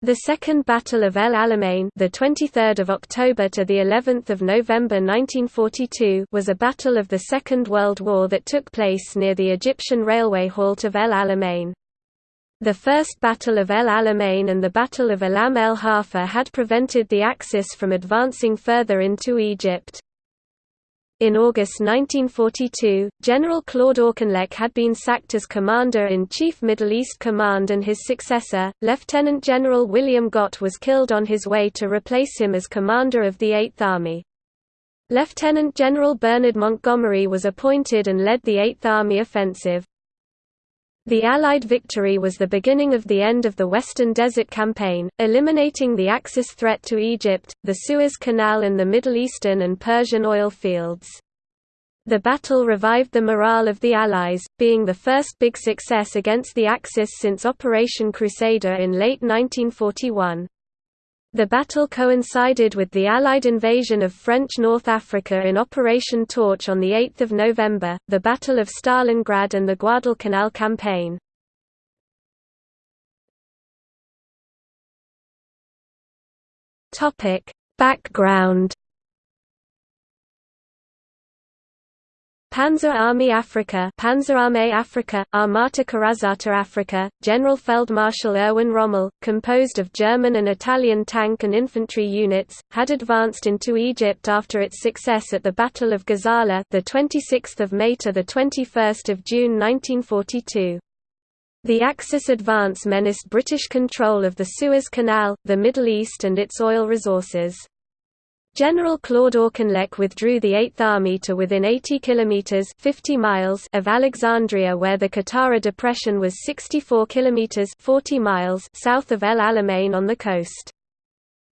The Second Battle of El Alamein, the 23rd of October to the 11th of November 1942, was a battle of the Second World War that took place near the Egyptian railway halt of El Alamein. The First Battle of El Alamein and the Battle of Alam el Hafa had prevented the Axis from advancing further into Egypt. In August 1942, General Claude Auchinleck had been sacked as Commander-in-Chief Middle East Command and his successor, Lieutenant General William Gott was killed on his way to replace him as commander of the Eighth Army. Lieutenant General Bernard Montgomery was appointed and led the Eighth Army offensive. The Allied victory was the beginning of the end of the Western Desert Campaign, eliminating the Axis threat to Egypt, the Suez Canal and the Middle Eastern and Persian oil fields. The battle revived the morale of the Allies, being the first big success against the Axis since Operation Crusader in late 1941. The battle coincided with the Allied invasion of French North Africa in Operation Torch on 8 November, the Battle of Stalingrad and the Guadalcanal campaign. Background Panzer Army Africa Panzerarmee Afrika, Armata Corazzata Africa, General Feldmarschall Erwin Rommel, composed of German and Italian tank and infantry units, had advanced into Egypt after its success at the Battle of Gazala the 26th of May to the 21st of June 1942. The Axis advance menaced British control of the Suez Canal, the Middle East and its oil resources. General Claude Auchinleck withdrew the Eighth Army to within 80 kilometers (50 miles) of Alexandria, where the Qattara Depression was 64 kilometers (40 miles) south of El Alamein on the coast.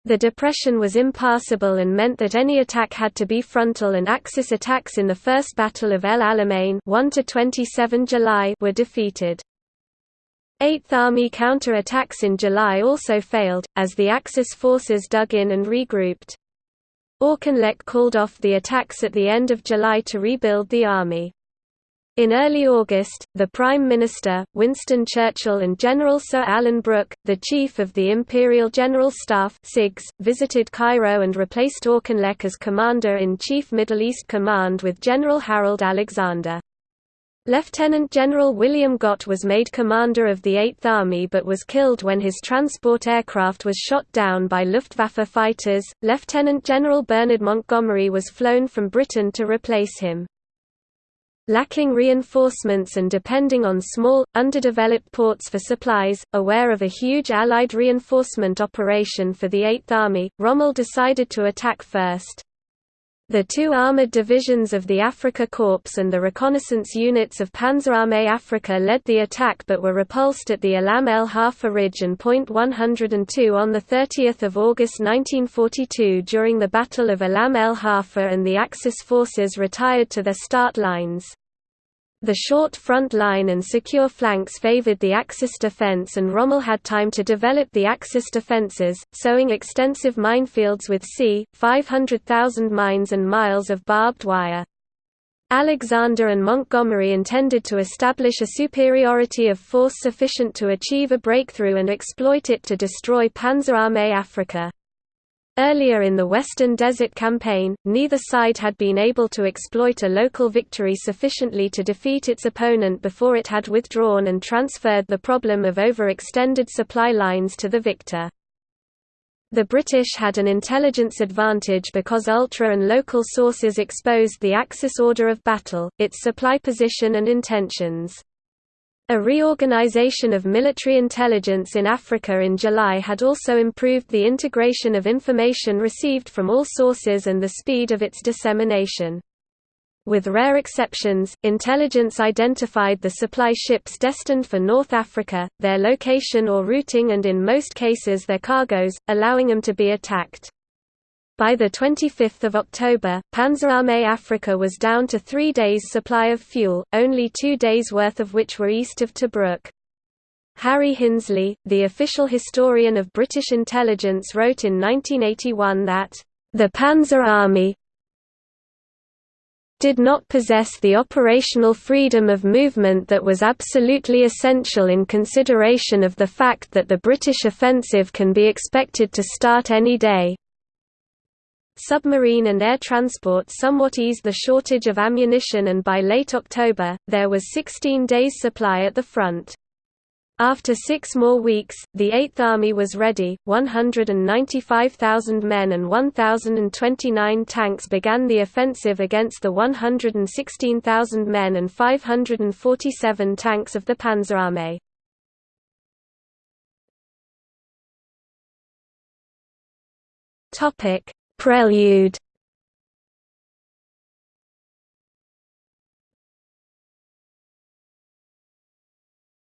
The depression was impassable and meant that any attack had to be frontal and Axis attacks in the First Battle of El Alamein 1 to 27 July were defeated. Eighth Army counter-attacks in July also failed, as the Axis forces dug in and regrouped. Auchinleck called off the attacks at the end of July to rebuild the army. In early August, the Prime Minister, Winston Churchill and General Sir Alan Brooke, the Chief of the Imperial General Staff visited Cairo and replaced Auchinleck as Commander-in-Chief Middle East Command with General Harold Alexander. Lieutenant General William Gott was made commander of the Eighth Army but was killed when his transport aircraft was shot down by Luftwaffe fighters. Lieutenant General Bernard Montgomery was flown from Britain to replace him. Lacking reinforcements and depending on small, underdeveloped ports for supplies, aware of a huge Allied reinforcement operation for the Eighth Army, Rommel decided to attack first. The two armoured divisions of the Afrika Korps and the reconnaissance units of Panzerarmee Afrika led the attack but were repulsed at the Alam el Hafa Ridge and Point 102 on 30 August 1942 during the Battle of Alam el Hafa and the Axis forces retired to their start lines. The short front line and secure flanks favored the Axis defense and Rommel had time to develop the Axis defenses, sowing extensive minefields with c. 500,000 mines and miles of barbed wire. Alexander and Montgomery intended to establish a superiority of force sufficient to achieve a breakthrough and exploit it to destroy Panzerarmee Afrika. Earlier in the Western Desert Campaign, neither side had been able to exploit a local victory sufficiently to defeat its opponent before it had withdrawn and transferred the problem of overextended supply lines to the victor. The British had an intelligence advantage because ultra and local sources exposed the Axis order of battle, its supply position and intentions. A reorganization of military intelligence in Africa in July had also improved the integration of information received from all sources and the speed of its dissemination. With rare exceptions, intelligence identified the supply ships destined for North Africa, their location or routing and in most cases their cargoes, allowing them to be attacked. By 25 October, Panzerarmee Africa was down to three days' supply of fuel, only two days' worth of which were east of Tobruk. Harry Hinsley, the official historian of British intelligence wrote in 1981 that, "...the Panzer Army did not possess the operational freedom of movement that was absolutely essential in consideration of the fact that the British offensive can be expected to start any day. Submarine and air transport somewhat eased the shortage of ammunition and by late October, there was 16 days' supply at the front. After six more weeks, the Eighth Army was ready, 195,000 men and 1,029 tanks began the offensive against the 116,000 men and 547 tanks of the Panzerarmee. Prelude.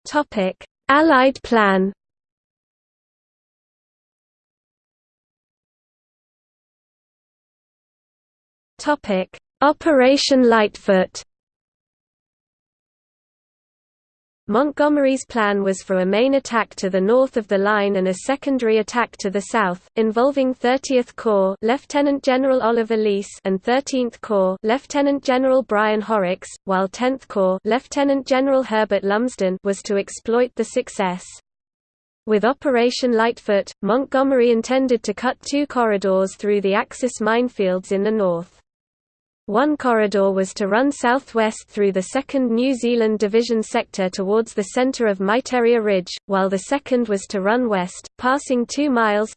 Topic. Allied plan. Topic: Operation Lightfoot Montgomery's plan was for a main attack to the north of the line and a secondary attack to the south, involving 30th Corps Lieutenant General Oliver Leese and 13th Corps Lieutenant General Brian Horrocks, while 10th Corps Lieutenant General Herbert Lumsden was to exploit the success. With Operation Lightfoot, Montgomery intended to cut two corridors through the Axis minefields in the north. One corridor was to run southwest through the 2nd New Zealand Division sector towards the centre of Miteirya Ridge, while the second was to run west, passing 2 miles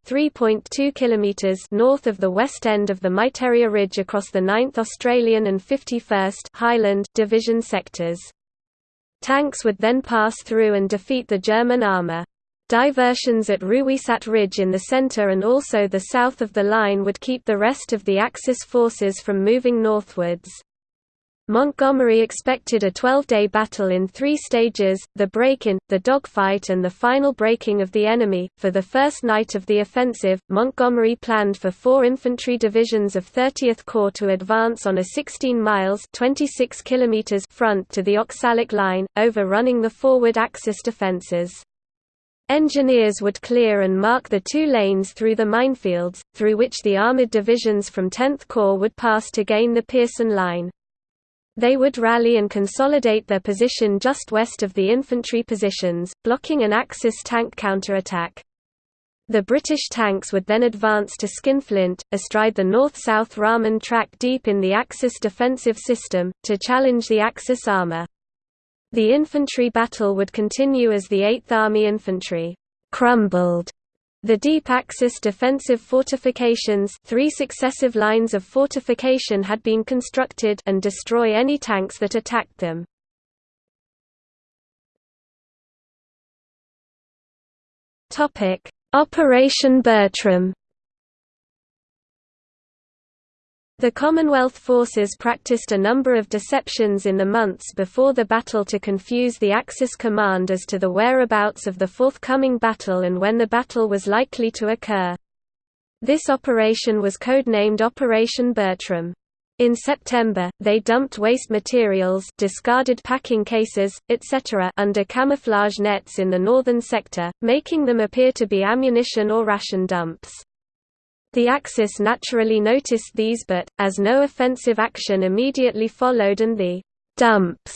north of the west end of the Miteirya Ridge across the 9th Australian and 51st Highland Division sectors. Tanks would then pass through and defeat the German armour. Diversions at Ruweisat Ridge in the center and also the south of the line would keep the rest of the Axis forces from moving northwards. Montgomery expected a 12-day battle in three stages, the break-in, the dogfight and the final breaking of the enemy. For the first night of the offensive, Montgomery planned for four infantry divisions of 30th Corps to advance on a 16 miles 26 kilometers front to the Oxalic Line, overrunning the forward Axis defenses. Engineers would clear and mark the two lanes through the minefields, through which the armoured divisions from 10th Corps would pass to gain the Pierson Line. They would rally and consolidate their position just west of the infantry positions, blocking an Axis tank counterattack. The British tanks would then advance to Skinflint, astride the north-south Rahman track deep in the Axis defensive system, to challenge the Axis armour. The infantry battle would continue as the 8th Army Infantry crumbled the deep Axis defensive fortifications three successive lines of fortification had been constructed and destroy any tanks that attacked them. Operation Bertram The Commonwealth forces practiced a number of deceptions in the months before the battle to confuse the Axis command as to the whereabouts of the forthcoming battle and when the battle was likely to occur. This operation was codenamed Operation Bertram. In September, they dumped waste materials discarded packing cases, etc. under camouflage nets in the northern sector, making them appear to be ammunition or ration dumps. The Axis naturally noticed these but, as no offensive action immediately followed and the «dumps»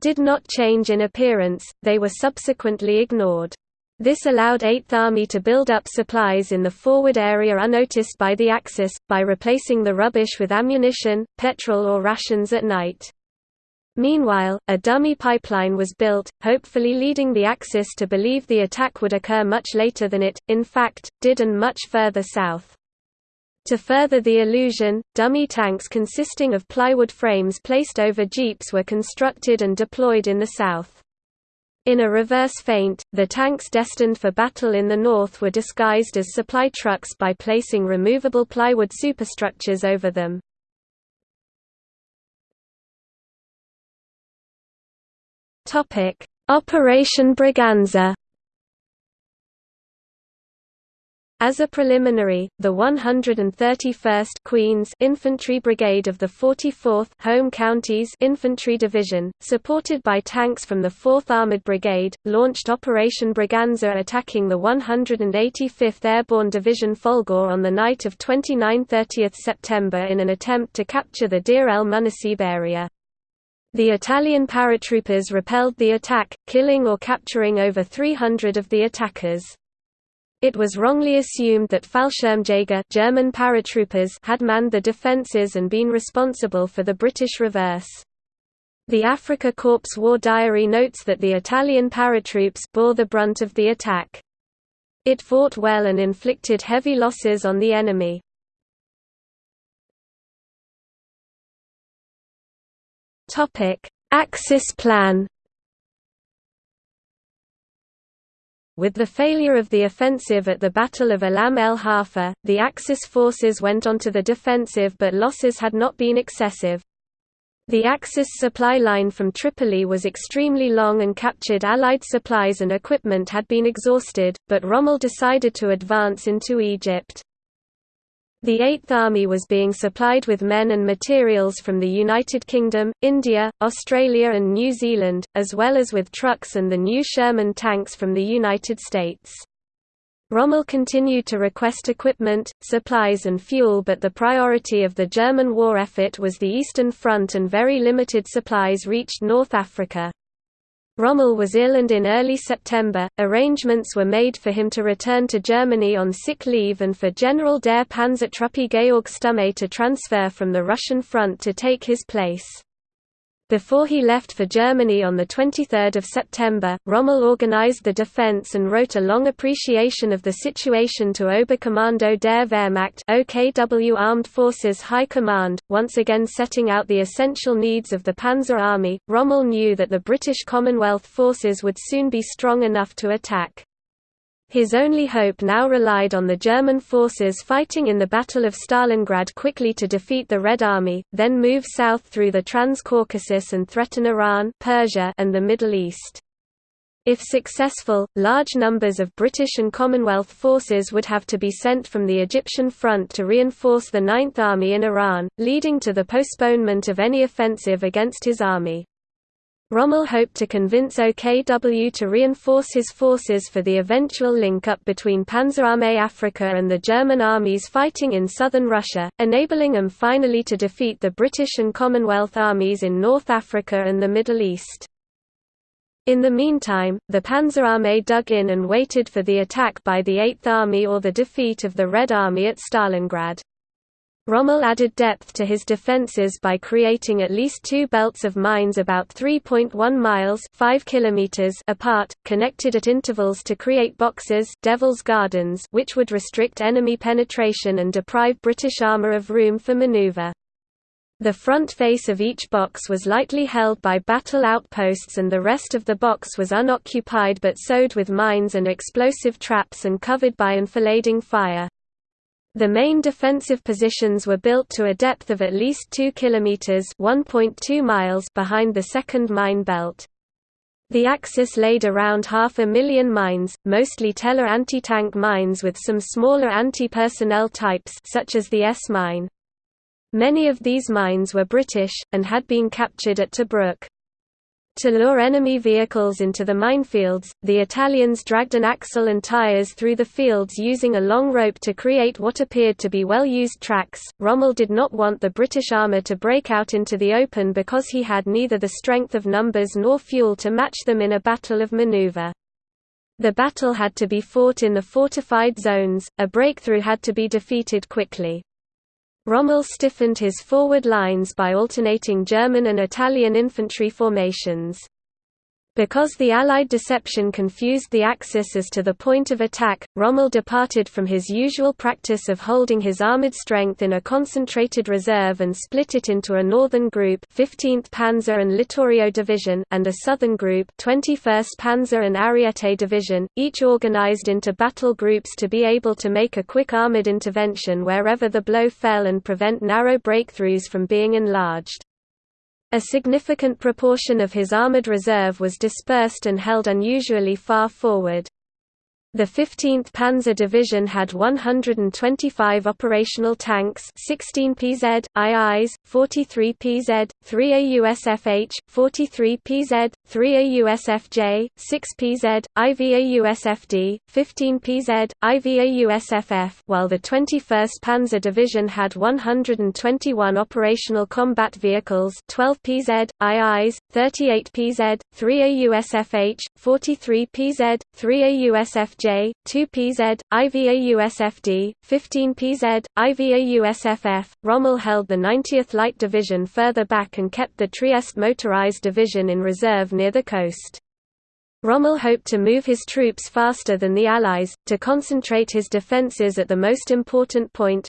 did not change in appearance, they were subsequently ignored. This allowed 8th Army to build up supplies in the forward area unnoticed by the Axis, by replacing the rubbish with ammunition, petrol or rations at night. Meanwhile, a dummy pipeline was built, hopefully leading the Axis to believe the attack would occur much later than it, in fact, did and much further south. To further the illusion, dummy tanks consisting of plywood frames placed over jeeps were constructed and deployed in the south. In a reverse feint, the tanks destined for battle in the north were disguised as supply trucks by placing removable plywood superstructures over them. Operation Braganza As a preliminary, the 131st Queens Infantry Brigade of the 44th Home Counties Infantry Division, supported by tanks from the 4th Armored Brigade, launched Operation Braganza attacking the 185th Airborne Division Folgore on the night of 29–30 September in an attempt to capture the Deir el-Munassib area. The Italian paratroopers repelled the attack, killing or capturing over 300 of the attackers. It was wrongly assumed that Fallschirmjäger German paratroopers had manned the defences and been responsible for the British reverse. The Afrika Korps War Diary notes that the Italian paratroops bore the brunt of the attack. It fought well and inflicted heavy losses on the enemy. Axis plan With the failure of the offensive at the Battle of Alam el Hafa, the Axis forces went onto the defensive but losses had not been excessive. The Axis supply line from Tripoli was extremely long and captured Allied supplies and equipment had been exhausted, but Rommel decided to advance into Egypt. The Eighth Army was being supplied with men and materials from the United Kingdom, India, Australia and New Zealand, as well as with trucks and the new Sherman tanks from the United States. Rommel continued to request equipment, supplies and fuel but the priority of the German war effort was the Eastern Front and very limited supplies reached North Africa. Rommel was ill and in early September, arrangements were made for him to return to Germany on sick leave and for General der Panzertruppe Georg Stumme to transfer from the Russian front to take his place. Before he left for Germany on 23 September, Rommel organized the defense and wrote a long appreciation of the situation to Oberkommando der Wehrmacht OKW Armed Forces High Command, once again setting out the essential needs of the Panzer Army. Rommel knew that the British Commonwealth forces would soon be strong enough to attack. His only hope now relied on the German forces fighting in the Battle of Stalingrad quickly to defeat the Red Army, then move south through the Trans-Caucasus and threaten Iran Persia and the Middle East. If successful, large numbers of British and Commonwealth forces would have to be sent from the Egyptian front to reinforce the Ninth Army in Iran, leading to the postponement of any offensive against his army. Rommel hoped to convince OKW to reinforce his forces for the eventual link-up between Panzerarmee Africa and the German armies fighting in southern Russia, enabling them finally to defeat the British and Commonwealth armies in North Africa and the Middle East. In the meantime, the Panzerarmee dug in and waited for the attack by the Eighth Army or the defeat of the Red Army at Stalingrad. Rommel added depth to his defences by creating at least two belts of mines about 3.1 miles 5 kilometers apart, connected at intervals to create boxes Devil's Gardens which would restrict enemy penetration and deprive British armour of room for manoeuvre. The front face of each box was lightly held by battle outposts and the rest of the box was unoccupied but sowed with mines and explosive traps and covered by enfilading fire. The main defensive positions were built to a depth of at least 2 kilometers (1.2 miles) behind the second mine belt. The Axis laid around half a million mines, mostly Teller anti-tank mines with some smaller anti-personnel types such as the S-mine. Many of these mines were British, and had been captured at Tobruk. To lure enemy vehicles into the minefields, the Italians dragged an axle and tires through the fields using a long rope to create what appeared to be well-used tracks. Rommel did not want the British armour to break out into the open because he had neither the strength of numbers nor fuel to match them in a battle of maneuver. The battle had to be fought in the fortified zones, a breakthrough had to be defeated quickly. Rommel stiffened his forward lines by alternating German and Italian infantry formations. Because the Allied deception confused the Axis as to the point of attack, Rommel departed from his usual practice of holding his armoured strength in a concentrated reserve and split it into a northern group 15th Panzer and Littorio Division and a southern group 21st Panzer and Ariete Division, each organised into battle groups to be able to make a quick armoured intervention wherever the blow fell and prevent narrow breakthroughs from being enlarged. A significant proportion of his armoured reserve was dispersed and held unusually far forward. The 15th Panzer Division had 125 operational tanks 16 PZ, IIs, 43 PZ, 3 AUSFH, 43 PZ, 3 AUSFJ, 6 PZ, IVAUSFD, 15 PZ, IVAUSFF while the 21st Panzer Division had 121 operational combat vehicles 12 PZ, IIs, 38 PZ, 3 AUSFH, 43 PZ, 3 AUSFJ, J, 2 PZ, IVAUSFD, 15 PZ, IVAUSFF. Rommel held the 90th Light Division further back and kept the Trieste Motorized Division in reserve near the coast. Rommel hoped to move his troops faster than the Allies, to concentrate his defences at the most important point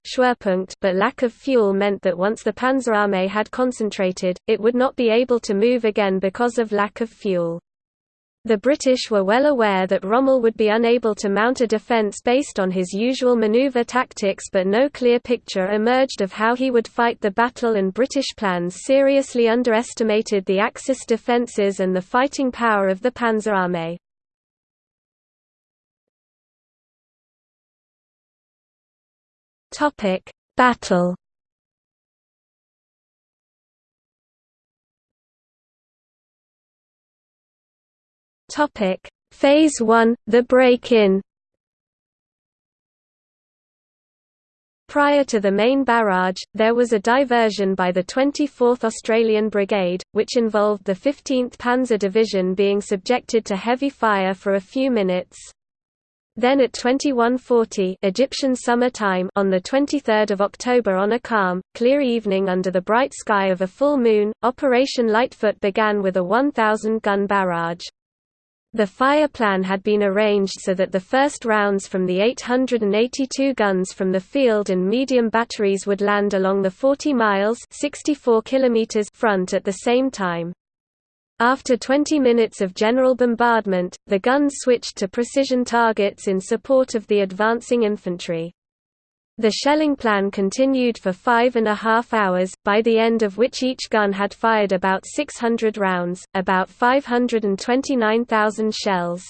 but lack of fuel meant that once the Panzerarmee had concentrated, it would not be able to move again because of lack of fuel. The British were well aware that Rommel would be unable to mount a defence based on his usual manoeuvre tactics but no clear picture emerged of how he would fight the battle and British plans seriously underestimated the Axis defences and the fighting power of the Panzerarmee. Battle Topic: Phase 1: The break-in. Prior to the main barrage, there was a diversion by the 24th Australian Brigade, which involved the 15th Panzer Division being subjected to heavy fire for a few minutes. Then at 2140 Egyptian summer time on the 23rd of October on a calm, clear evening under the bright sky of a full moon, Operation Lightfoot began with a 1000 gun barrage. The fire plan had been arranged so that the first rounds from the 882 guns from the field and medium batteries would land along the 40 miles 64 kilometers front at the same time. After 20 minutes of general bombardment, the guns switched to precision targets in support of the advancing infantry. The shelling plan continued for five and a half hours, by the end of which each gun had fired about 600 rounds, about 529,000 shells.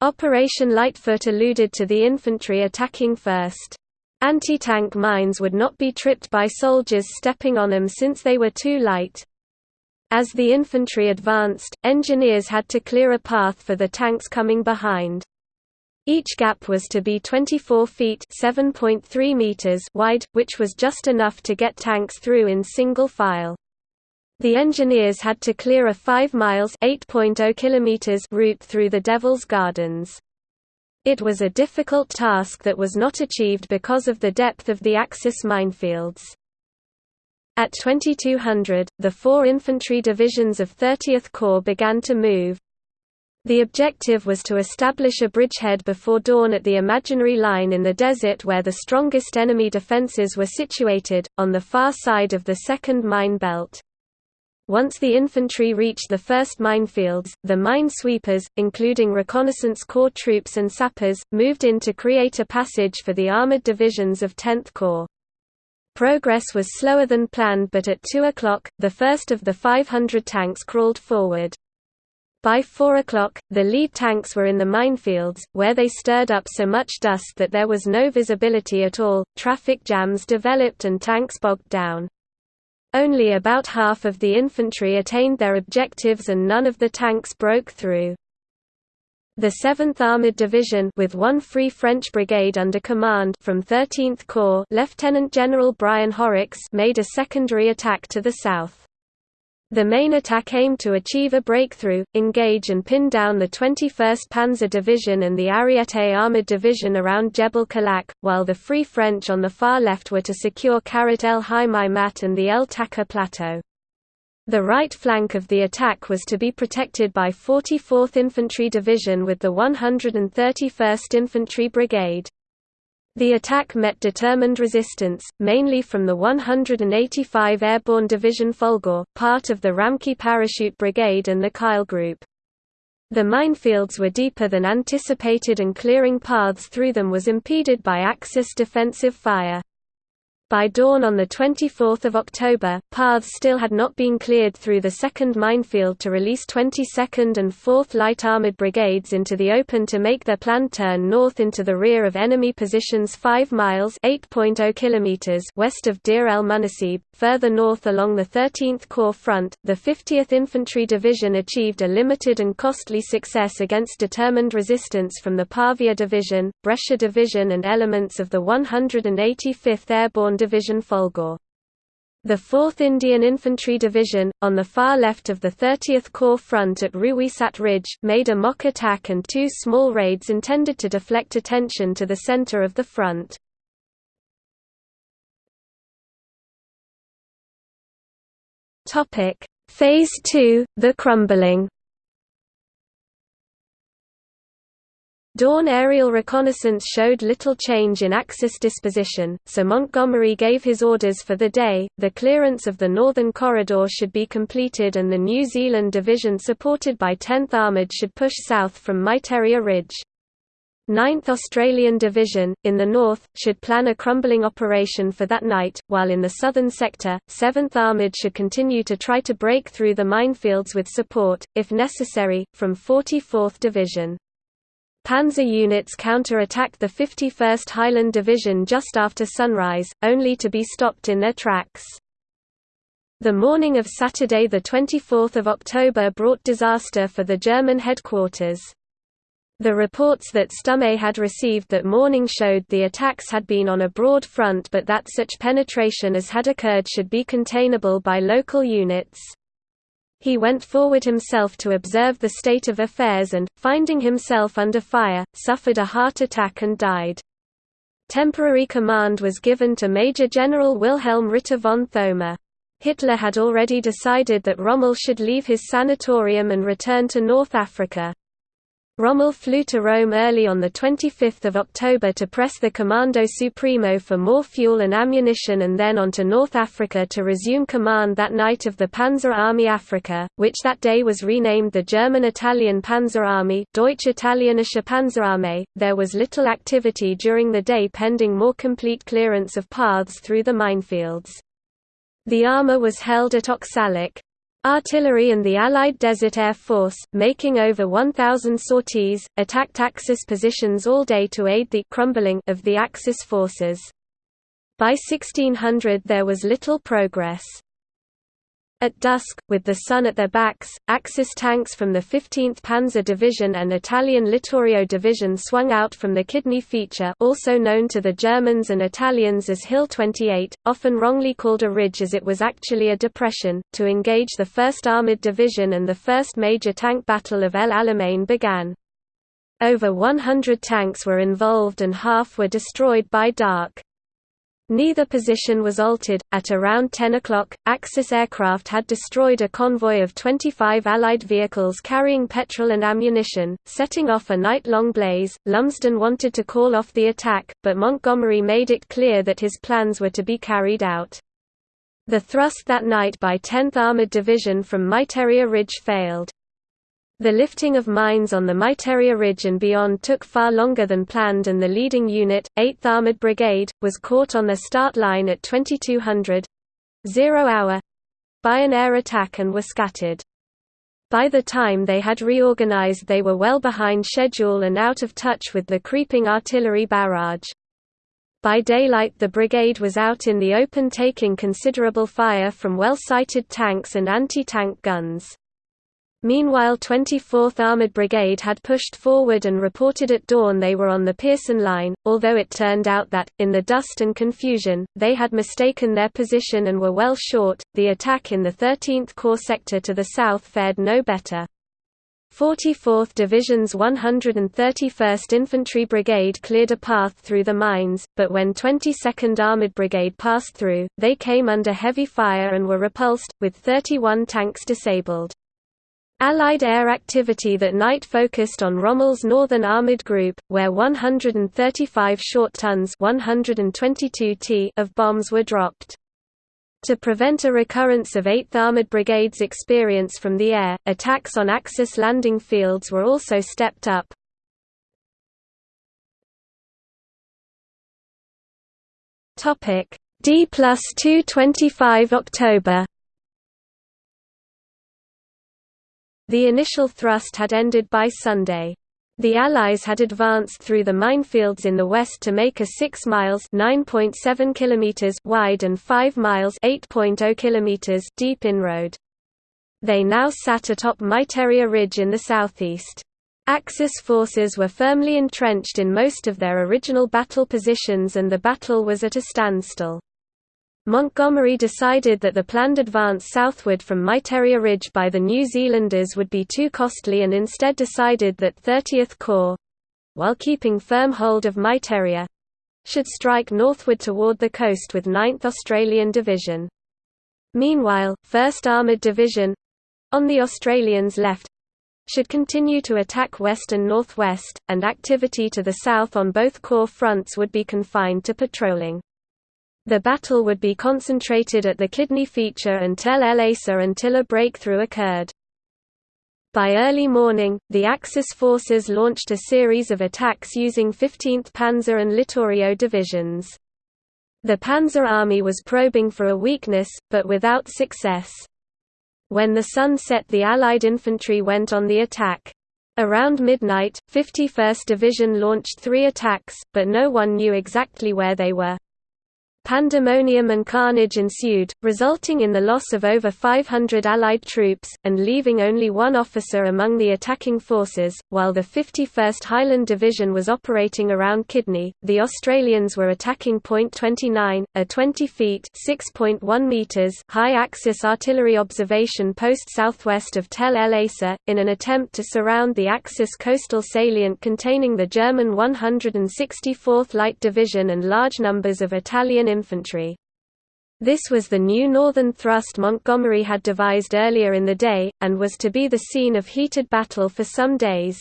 Operation Lightfoot alluded to the infantry attacking first. Anti-tank mines would not be tripped by soldiers stepping on them since they were too light. As the infantry advanced, engineers had to clear a path for the tanks coming behind. Each gap was to be 24 feet (7.3 meters) wide, which was just enough to get tanks through in single file. The engineers had to clear a 5 miles (8.0 kilometers) route through the Devil's Gardens. It was a difficult task that was not achieved because of the depth of the Axis minefields. At 2200, the four infantry divisions of 30th Corps began to move, the objective was to establish a bridgehead before dawn at the imaginary line in the desert where the strongest enemy defenses were situated, on the far side of the second mine belt. Once the infantry reached the first minefields, the mine sweepers, including reconnaissance corps troops and sappers, moved in to create a passage for the armored divisions of 10th Corps. Progress was slower than planned but at 2 o'clock, the first of the 500 tanks crawled forward. By 4 o'clock, the lead tanks were in the minefields, where they stirred up so much dust that there was no visibility at all, traffic jams developed and tanks bogged down. Only about half of the infantry attained their objectives and none of the tanks broke through. The 7th Armored Division with one Free French Brigade under command from 13th Corps Lieutenant General Brian Horrocks made a secondary attack to the south. The main attack aimed to achieve a breakthrough, engage and pin down the 21st Panzer Division and the Ariete Armored Division around Jebel Kalak, while the Free French on the far left were to secure Qaret el Himeimat and the El Taqa Plateau. The right flank of the attack was to be protected by 44th Infantry Division with the 131st Infantry Brigade. The attack met determined resistance, mainly from the 185 Airborne Division Folgore, part of the Ramcke Parachute Brigade and the Kiehl Group. The minefields were deeper than anticipated and clearing paths through them was impeded by Axis defensive fire. By dawn on 24 October, paths still had not been cleared through the 2nd Minefield to release 22nd and 4th Light Armoured Brigades into the open to make their planned turn north into the rear of enemy positions 5 miles oh kilometers west of Deir el Munassib. Further north along the 13th Corps front, the 50th Infantry Division achieved a limited and costly success against determined resistance from the Pavia Division, Brescia Division and elements of the 185th Airborne Division Folgore. The 4th Indian Infantry Division, on the far left of the 30th Corps front at Ruweisat Ridge, made a mock attack and two small raids intended to deflect attention to the center of the front. Phase 2, the crumbling Dawn aerial reconnaissance showed little change in Axis disposition, so Montgomery gave his orders for the day, the clearance of the northern corridor should be completed and the New Zealand Division supported by 10th Armoured should push south from Miteirya Ridge. 9th Australian Division, in the north, should plan a crumbling operation for that night, while in the southern sector, 7th Armoured should continue to try to break through the minefields with support, if necessary, from 44th Division. Panzer units counter-attacked the 51st Highland Division just after sunrise, only to be stopped in their tracks. The morning of Saturday 24 October brought disaster for the German headquarters. The reports that Stumme had received that morning showed the attacks had been on a broad front but that such penetration as had occurred should be containable by local units. He went forward himself to observe the state of affairs and, finding himself under fire, suffered a heart attack and died. Temporary command was given to Major General Wilhelm Ritter von Thoma. Hitler had already decided that Rommel should leave his sanatorium and return to North Africa. Rommel flew to Rome early on 25 October to press the Comando Supremo for more fuel and ammunition and then on to North Africa to resume command that night of the Panzer Army Africa, which that day was renamed the German-Italian Panzer Army Deutsch-Italienische Panzerarmee. There was little activity during the day pending more complete clearance of paths through the minefields. The armour was held at Oxalic, Artillery and the Allied Desert Air Force, making over 1,000 sorties, attacked Axis positions all day to aid the crumbling of the Axis forces. By 1600 there was little progress. At dusk, with the sun at their backs, Axis tanks from the 15th Panzer Division and Italian Littorio Division swung out from the Kidney feature also known to the Germans and Italians as Hill 28, often wrongly called a ridge as it was actually a depression, to engage the 1st Armoured Division and the first major tank battle of El Alamein began. Over 100 tanks were involved and half were destroyed by dark. Neither position was altered. At around 10 o'clock, Axis aircraft had destroyed a convoy of 25 Allied vehicles carrying petrol and ammunition, setting off a night long blaze. Lumsden wanted to call off the attack, but Montgomery made it clear that his plans were to be carried out. The thrust that night by 10th Armored Division from Miteirya Ridge failed. The lifting of mines on the Miteirya Ridge and beyond took far longer than planned and the leading unit, 8th Armoured Brigade, was caught on their start line at 2200 zero hour by an air attack and were scattered. By the time they had reorganized they were well behind schedule and out of touch with the creeping artillery barrage. By daylight the brigade was out in the open taking considerable fire from well-sighted tanks and anti-tank guns. Meanwhile 24th Armoured Brigade had pushed forward and reported at dawn they were on the Pierson Line, although it turned out that, in the dust and confusion, they had mistaken their position and were well short. The attack in the 13th Corps sector to the south fared no better. 44th Division's 131st Infantry Brigade cleared a path through the mines, but when 22nd Armoured Brigade passed through, they came under heavy fire and were repulsed, with 31 tanks disabled. Allied air activity that night focused on Rommel's Northern Armoured Group, where 135 short tons 122 t of bombs were dropped. To prevent a recurrence of 8th Armoured Brigade's experience from the air, attacks on Axis landing fields were also stepped up. D plus 225 October The initial thrust had ended by Sunday. The Allies had advanced through the minefields in the west to make a 6 miles (9.7 kilometers) wide and 5 miles (8.0 kilometers) deep inroad. They now sat atop Miteirya Ridge in the southeast. Axis forces were firmly entrenched in most of their original battle positions and the battle was at a standstill. Montgomery decided that the planned advance southward from Miteirya Ridge by the New Zealanders would be too costly and instead decided that 30th Corps—while keeping firm hold of Miteirya—should strike northward toward the coast with 9th Australian Division. Meanwhile, 1st Armoured Division, on the Australians' left should continue to attack west and northwest, and activity to the south on both corps fronts would be confined to patrolling. The battle would be concentrated at the Kidney feature and Tel El Eisa until a breakthrough occurred. By early morning, the Axis forces launched a series of attacks using 15th Panzer and Littorio divisions. The Panzer Army was probing for a weakness, but without success. When the sun set the Allied infantry went on the attack. Around midnight, 51st Division launched three attacks, but no one knew exactly where they were. Pandemonium and carnage ensued, resulting in the loss of over 500 Allied troops, and leaving only one officer among the attacking forces. While the 51st Highland Division was operating around Kidney, the Australians were attacking Point 29, a 20 feet (6.1 meters) high Axis artillery observation post southwest of Tel El Eisa, in an attempt to surround the Axis coastal salient containing the German 164th Light Division and large numbers of Italian infantry. This was the new northern thrust Montgomery had devised earlier in the day, and was to be the scene of heated battle for some days.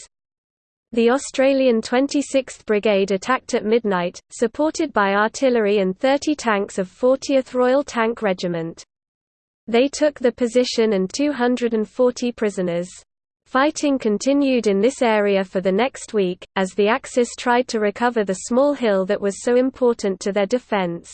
The Australian 26th Brigade attacked at midnight, supported by artillery and 30 tanks of 40th Royal Tank Regiment. They took the position and 240 prisoners. Fighting continued in this area for the next week, as the Axis tried to recover the small hill that was so important to their defence.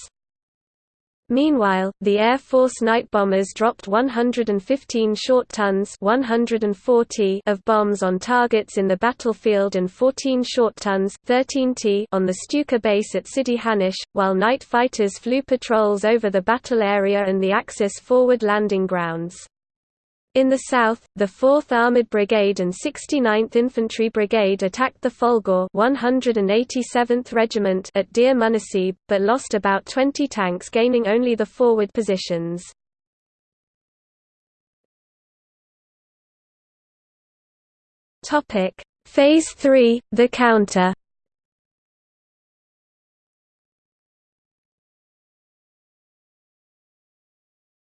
Meanwhile, the Air Force night bombers dropped 115 short tons 140 of bombs on targets in the battlefield and 14 short tons 13 t on the Stuka base at Sidi Hanish, while night fighters flew patrols over the battle area and the Axis forward landing grounds. In the south, the 4th Armoured Brigade and 69th Infantry Brigade attacked the Folgore 187th Regiment at Deir Munassib, but lost about 20 tanks gaining only the forward positions. Phase 3, the counter.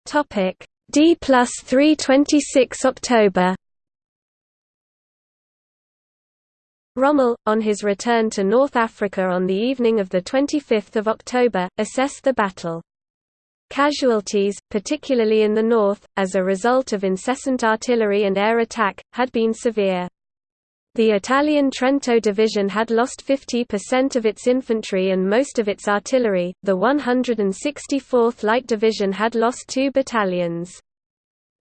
Topic D plus 326 October Rommel, on his return to North Africa on the evening of 25 October, assessed the battle. Casualties, particularly in the north, as a result of incessant artillery and air attack, had been severe. The Italian Trento Division had lost 50% of its infantry and most of its artillery, the 164th Light Division had lost two battalions.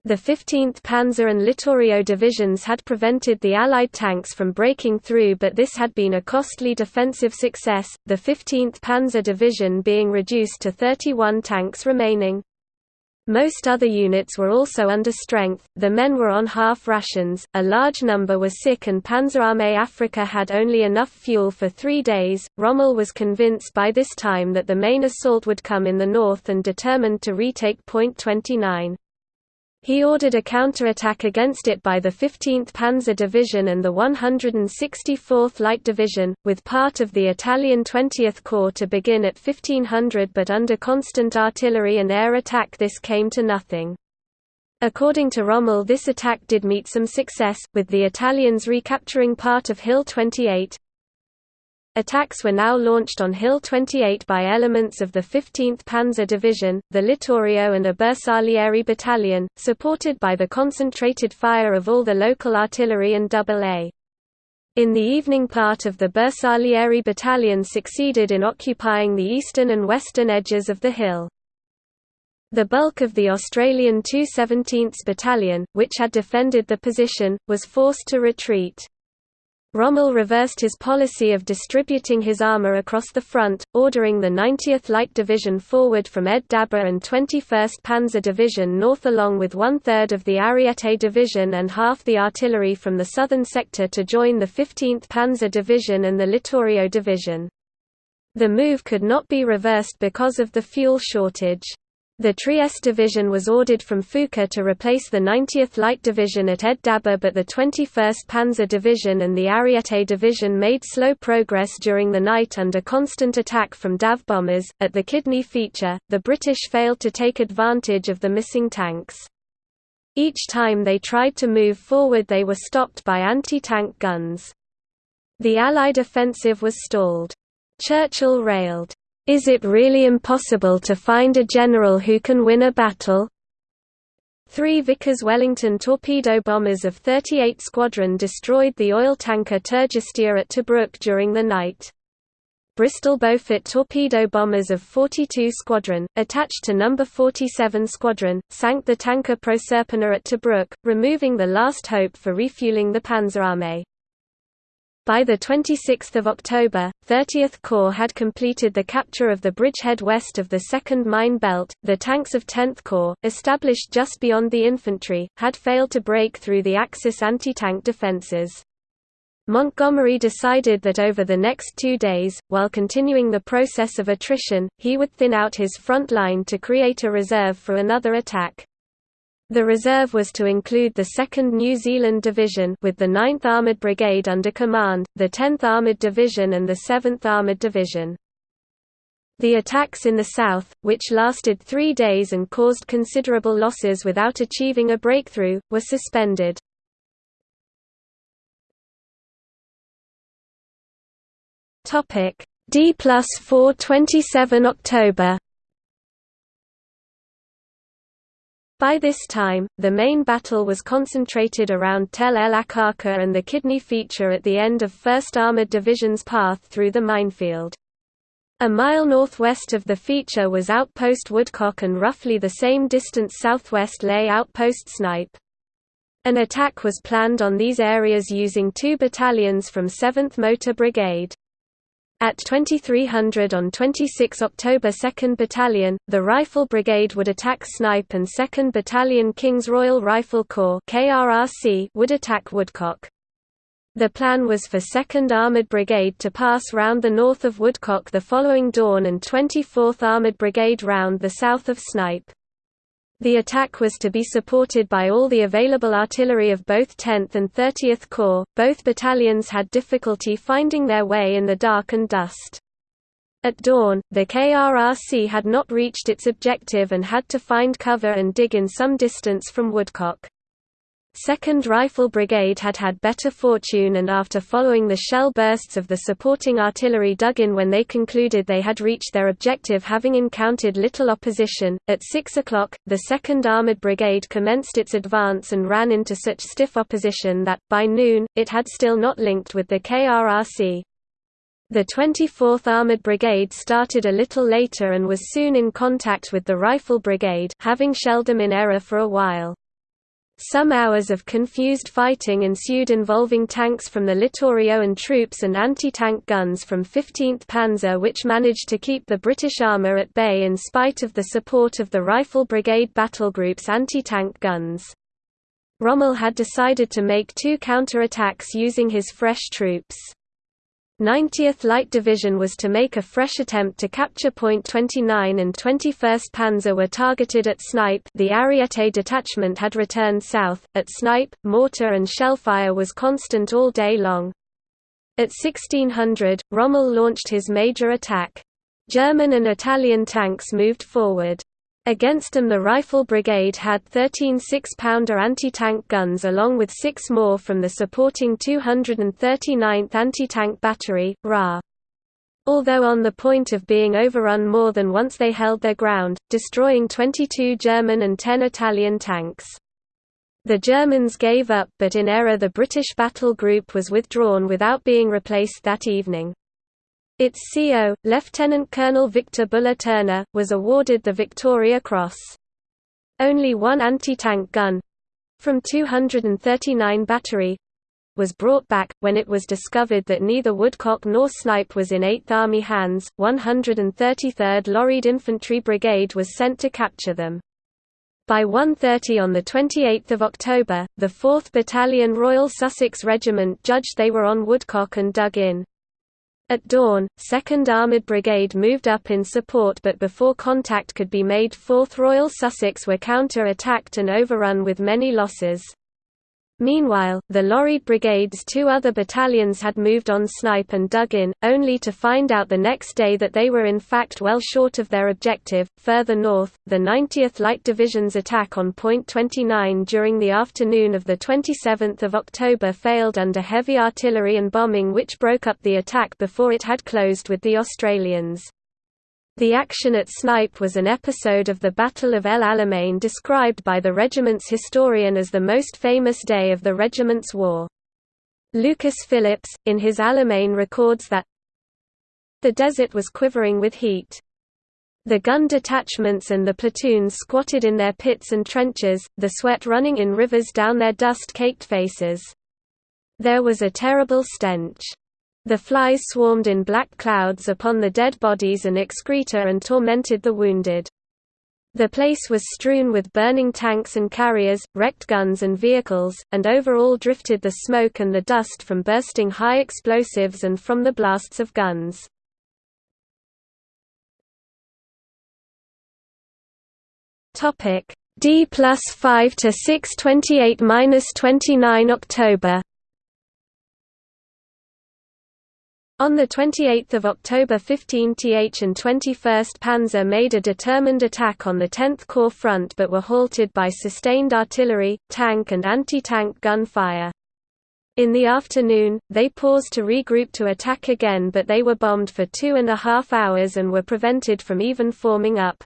The 15th Panzer and Littorio divisions had prevented the Allied tanks from breaking through but this had been a costly defensive success, the 15th Panzer Division being reduced to 31 tanks remaining. Most other units were also under strength, the men were on half rations, a large number were sick and Panzerarmee Africa had only enough fuel for three days. Rommel was convinced by this time that the main assault would come in the north and determined to retake Point 29. He ordered a counterattack against it by the 15th Panzer Division and the 164th Light Division, with part of the Italian 20th Corps to begin at 1500 but under constant artillery and air attack this came to nothing. According to Rommel this attack did meet some success, with the Italians recapturing part of Hill 28, Attacks were now launched on Hill 28 by elements of the 15th Panzer Division, the Littorio and a Bersaglieri battalion, supported by the concentrated fire of all the local artillery and AA. In the evening part of the Bersaglieri battalion succeeded in occupying the eastern and western edges of the hill. The bulk of the Australian 217th Battalion, which had defended the position, was forced to retreat. Rommel reversed his policy of distributing his armour across the front, ordering the 90th Light Division forward from Ed Dabba and 21st Panzer Division north along with one-third of the Ariete Division and half the artillery from the southern sector to join the 15th Panzer Division and the Littorio Division. The move could not be reversed because of the fuel shortage. The Trieste Division was ordered from Fuka to replace the 90th Light Division at Ed Dabba but the 21st Panzer Division and the Ariete Division made slow progress during the night under constant attack from DAF bombers. At the Kidney feature, the British failed to take advantage of the missing tanks. Each time they tried to move forward they were stopped by anti-tank guns. The Allied offensive was stalled. Churchill railed, is it really impossible to find a general who can win a battle? Three Vickers Wellington torpedo bombers of 38 Squadron destroyed the oil tanker Tergestea at Tobruk during the night. Bristol Beaufort torpedo bombers of 42 Squadron, attached to No. 47 Squadron, sank the tanker Proserpina at Tobruk, removing the last hope for refueling the Panzerarmee. By 26 October, 30th Corps had completed the capture of the bridgehead west of the 2nd Mine Belt. The tanks of 10th Corps, established just beyond the infantry, had failed to break through the Axis anti-tank defences. Montgomery decided that over the next two days, while continuing the process of attrition, he would thin out his front line to create a reserve for another attack. The reserve was to include the 2nd New Zealand Division with the 9th Armoured Brigade under command, the 10th Armoured Division and the 7th Armoured Division. The attacks in the south, which lasted three days and caused considerable losses without achieving a breakthrough, were suspended. D plus 4 27 October By this time, the main battle was concentrated around Tel El Aqqaqir and the Kidney feature at the end of 1st Armored Division's path through the minefield. A mile northwest of the feature was Outpost Woodcock and roughly the same distance southwest lay Outpost Snipe. An attack was planned on these areas using two battalions from 7th Motor Brigade. At 2300 on 26 October 2nd Battalion, the Rifle Brigade would attack Snipe and 2nd Battalion King's Royal Rifle Corps would attack Woodcock. The plan was for 2nd Armoured Brigade to pass round the north of Woodcock the following dawn and 24th Armoured Brigade round the south of Snipe. The attack was to be supported by all the available artillery of both 10th and 30th Corps. Both battalions had difficulty finding their way in the dark and dust. At dawn, the KRRC had not reached its objective and had to find cover and dig in some distance from Woodcock. 2nd Rifle Brigade had had better fortune and after following the shell bursts of the supporting artillery dug in when they concluded they had reached their objective having encountered little opposition. At 6 o'clock, the 2nd Armoured Brigade commenced its advance and ran into such stiff opposition that, by noon, it had still not linked with the KRRC. The 24th Armoured Brigade started a little later and was soon in contact with the Rifle Brigade, having shelled them in error for a while. Some hours of confused fighting ensued involving tanks from the Littorio and troops and anti-tank guns from 15th Panzer which managed to keep the British armour at bay in spite of the support of the Rifle Brigade battlegroup's anti-tank guns. Rommel had decided to make two counter-attacks using his fresh troops. 90th Light Division was to make a fresh attempt to capture Point 29 and 21st Panzer were targeted at Snipe the Ariete detachment had returned south, at Snipe, mortar and shellfire was constant all day long. At 1600, Rommel launched his major attack. German and Italian tanks moved forward. Against them the Rifle Brigade had 13 6-pounder anti-tank guns along with six more from the supporting 239th Anti-Tank Battery, RA. Although on the point of being overrun more than once they held their ground, destroying 22 German and 10 Italian tanks. The Germans gave up but in error the British battle group was withdrawn without being replaced that evening. Its CO, Lieutenant Colonel Victor Buller Turner, was awarded the Victoria Cross. Only one anti-tank gun—from 239 battery, was brought back, when it was discovered that neither Woodcock nor Snipe was in 8th Army hands, 133rd Lorried Infantry Brigade was sent to capture them. By 1.30 on 28 October, the 4th Battalion Royal Sussex Regiment judged they were on Woodcock and dug in. At dawn, 2nd Armoured Brigade moved up in support but before contact could be made 4th Royal Sussex were counter-attacked and overrun with many losses. Meanwhile, the Lorried Brigade's two other battalions had moved on Snipe and dug in, only to find out the next day that they were in fact well short of their objective. Further north, the 90th Light Division's attack on Point 29 during the afternoon of 27 October failed under heavy artillery and bombing which broke up the attack before it had closed with the Australians. The action at Snipe was an episode of the Battle of El Alamein described by the regiment's historian as the most famous day of the regiment's war. Lucas Phillips, in his Alamein records that the desert was quivering with heat. The gun detachments and the platoons squatted in their pits and trenches, the sweat running in rivers down their dust-caked faces. There was a terrible stench. The flies swarmed in black clouds upon the dead bodies and excreta and tormented the wounded. The place was strewn with burning tanks and carriers, wrecked guns and vehicles, and over all drifted the smoke and the dust from bursting high explosives and from the blasts of guns. D plus 5 to 6 28 minus 29 October On 28 October 15th and 21st Panzer made a determined attack on the 10th Corps front but were halted by sustained artillery, tank and anti-tank gun fire. In the afternoon, they paused to regroup to attack again but they were bombed for two and a half hours and were prevented from even forming up.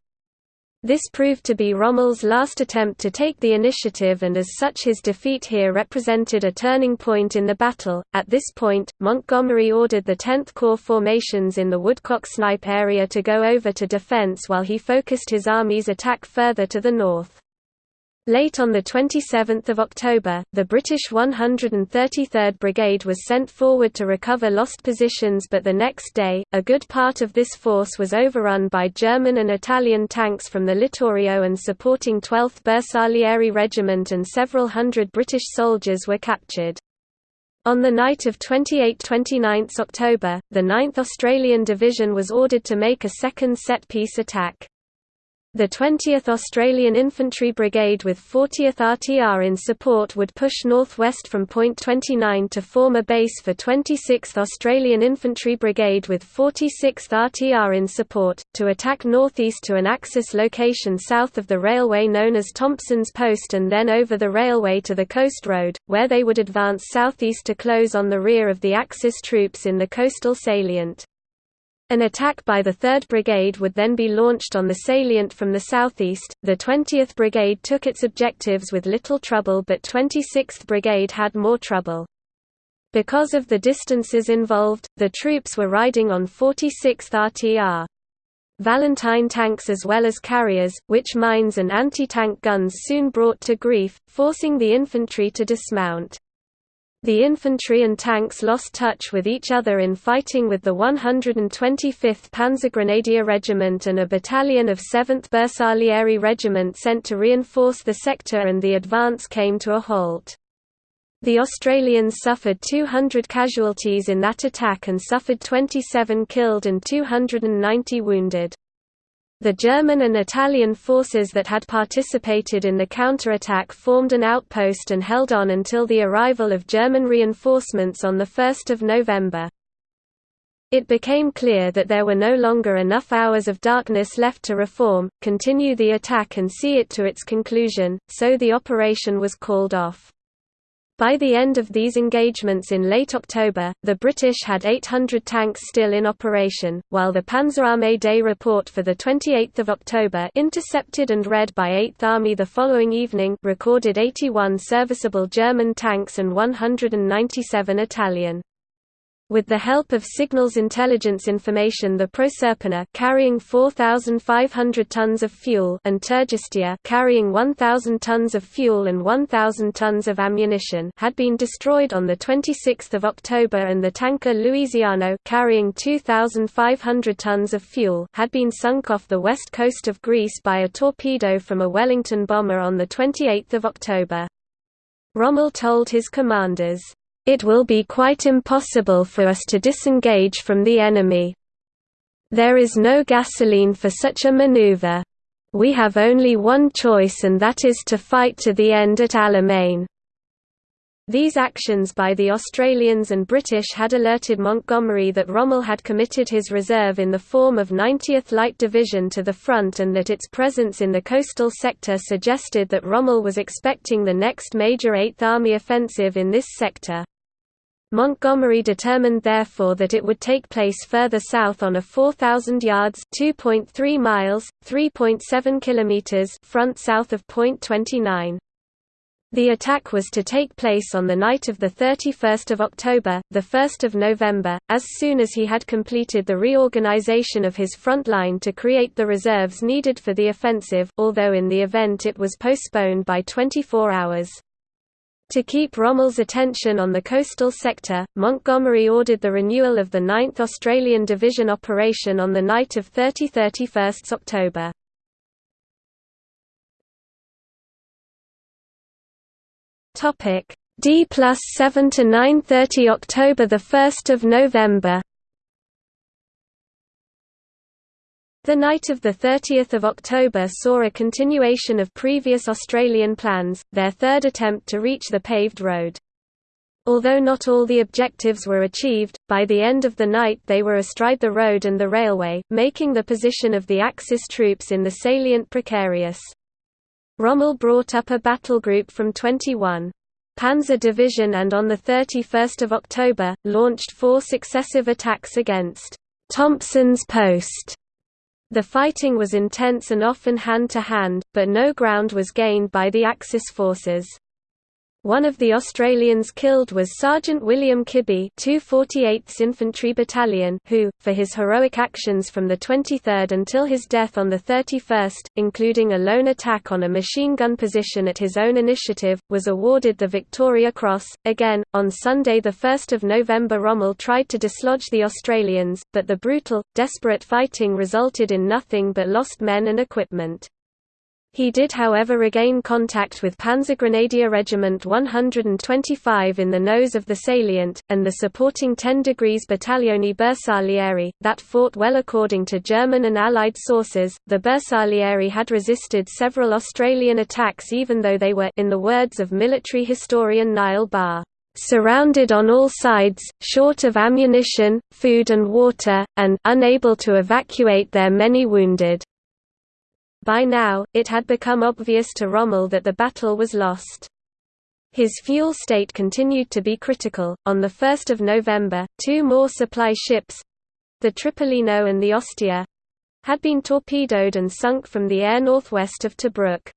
This proved to be Rommel's last attempt to take the initiative and as such his defeat here represented a turning point in the battle. At this point, Montgomery ordered the 10th Corps formations in the Woodcock-Snipe area to go over to defense while he focused his army's attack further to the north. Late on 27 October, the British 133rd Brigade was sent forward to recover lost positions but the next day, a good part of this force was overrun by German and Italian tanks from the Littorio and supporting 12th Bersaglieri Regiment and several hundred British soldiers were captured. On the night of 28–29 October, the 9th Australian Division was ordered to make a second set-piece attack. The 20th Australian Infantry Brigade with 40th RTR in support would push northwest from Point 29 to form a base for 26th Australian Infantry Brigade with 46th RTR in support, to attack northeast to an Axis location south of the railway known as Thompson's Post and then over the railway to the Coast Road, where they would advance southeast to close on the rear of the Axis troops in the coastal salient. An attack by the 3rd Brigade would then be launched on the salient from the southeast. The 20th Brigade took its objectives with little trouble, but 26th Brigade had more trouble. Because of the distances involved, the troops were riding on 46th RTR. Valentine tanks as well as carriers, which mines and anti-tank guns soon brought to grief, forcing the infantry to dismount. The infantry and tanks lost touch with each other in fighting with the 125th Panzergrenadier Regiment and a battalion of 7th Bersaglieri Regiment sent to reinforce the sector and the advance came to a halt. The Australians suffered 200 casualties in that attack and suffered 27 killed and 290 wounded. The German and Italian forces that had participated in the counterattack formed an outpost and held on until the arrival of German reinforcements on 1 November. It became clear that there were no longer enough hours of darkness left to reform, continue the attack and see it to its conclusion, so the operation was called off. By the end of these engagements in late October, the British had 800 tanks still in operation, while the Panzerarmee Day report for 28 October intercepted and read by 8th Army the following evening recorded 81 serviceable German tanks and 197 Italian. With the help of signals intelligence information the Proserpina carrying 4,500 tons of fuel and Tergestea carrying 1,000 tons of fuel and 1,000 tons of ammunition had been destroyed on 26 October and the tanker Louisiano carrying 2,500 tons of fuel had been sunk off the west coast of Greece by a torpedo from a Wellington bomber on 28 October. Rommel told his commanders, it will be quite impossible for us to disengage from the enemy. There is no gasoline for such a maneuver. We have only one choice and that is to fight to the end at Alamein. These actions by the Australians and British had alerted Montgomery that Rommel had committed his reserve in the form of 90th Light Division to the front and that its presence in the coastal sector suggested that Rommel was expecting the next major Eighth Army offensive in this sector. Montgomery determined therefore that it would take place further south on a 4,000 yards (2.3 miles, 3.7 kilometers) front south of Point 29. The attack was to take place on the night of 31 October, 1 November, as soon as he had completed the reorganization of his front line to create the reserves needed for the offensive, although in the event it was postponed by 24 hours. To keep Rommel's attention on the coastal sector, Montgomery ordered the renewal of the 9th Australian Division operation on the night of 30–31 October. D plus 7 to 9:30 October the 1st of November The night of 30 October saw a continuation of previous Australian plans, their third attempt to reach the paved road. Although not all the objectives were achieved, by the end of the night they were astride the road and the railway, making the position of the Axis troops in the salient precarious. Rommel brought up a battle group from 21. Panzer Division and on 31 October, launched four successive attacks against Thompson's Post the fighting was intense and often hand-to-hand, -hand, but no ground was gained by the Axis forces. One of the Australians killed was Sergeant William Kibby 248th Infantry Battalion who, for his heroic actions from the 23rd until his death on the 31st, including a lone attack on a machine gun position at his own initiative, was awarded the Victoria Cross. Again, on Sunday 1 November Rommel tried to dislodge the Australians, but the brutal, desperate fighting resulted in nothing but lost men and equipment. He did however regain contact with Panzergrenadier Regiment 125 in the nose of the salient, and the supporting 10 degrees Battaglione Bersaglieri, that fought well according to German and Allied sources. The Bersaglieri had resisted several Australian attacks even though they were in the words of military historian Niall Barr surrounded on all sides, short of ammunition, food and water, and unable to evacuate their many wounded. By now, it had become obvious to Rommel that the battle was lost. His fuel state continued to be critical. On 1 November, two more supply ships the Tripolino and the Ostia had been torpedoed and sunk from the air northwest of Tobruk.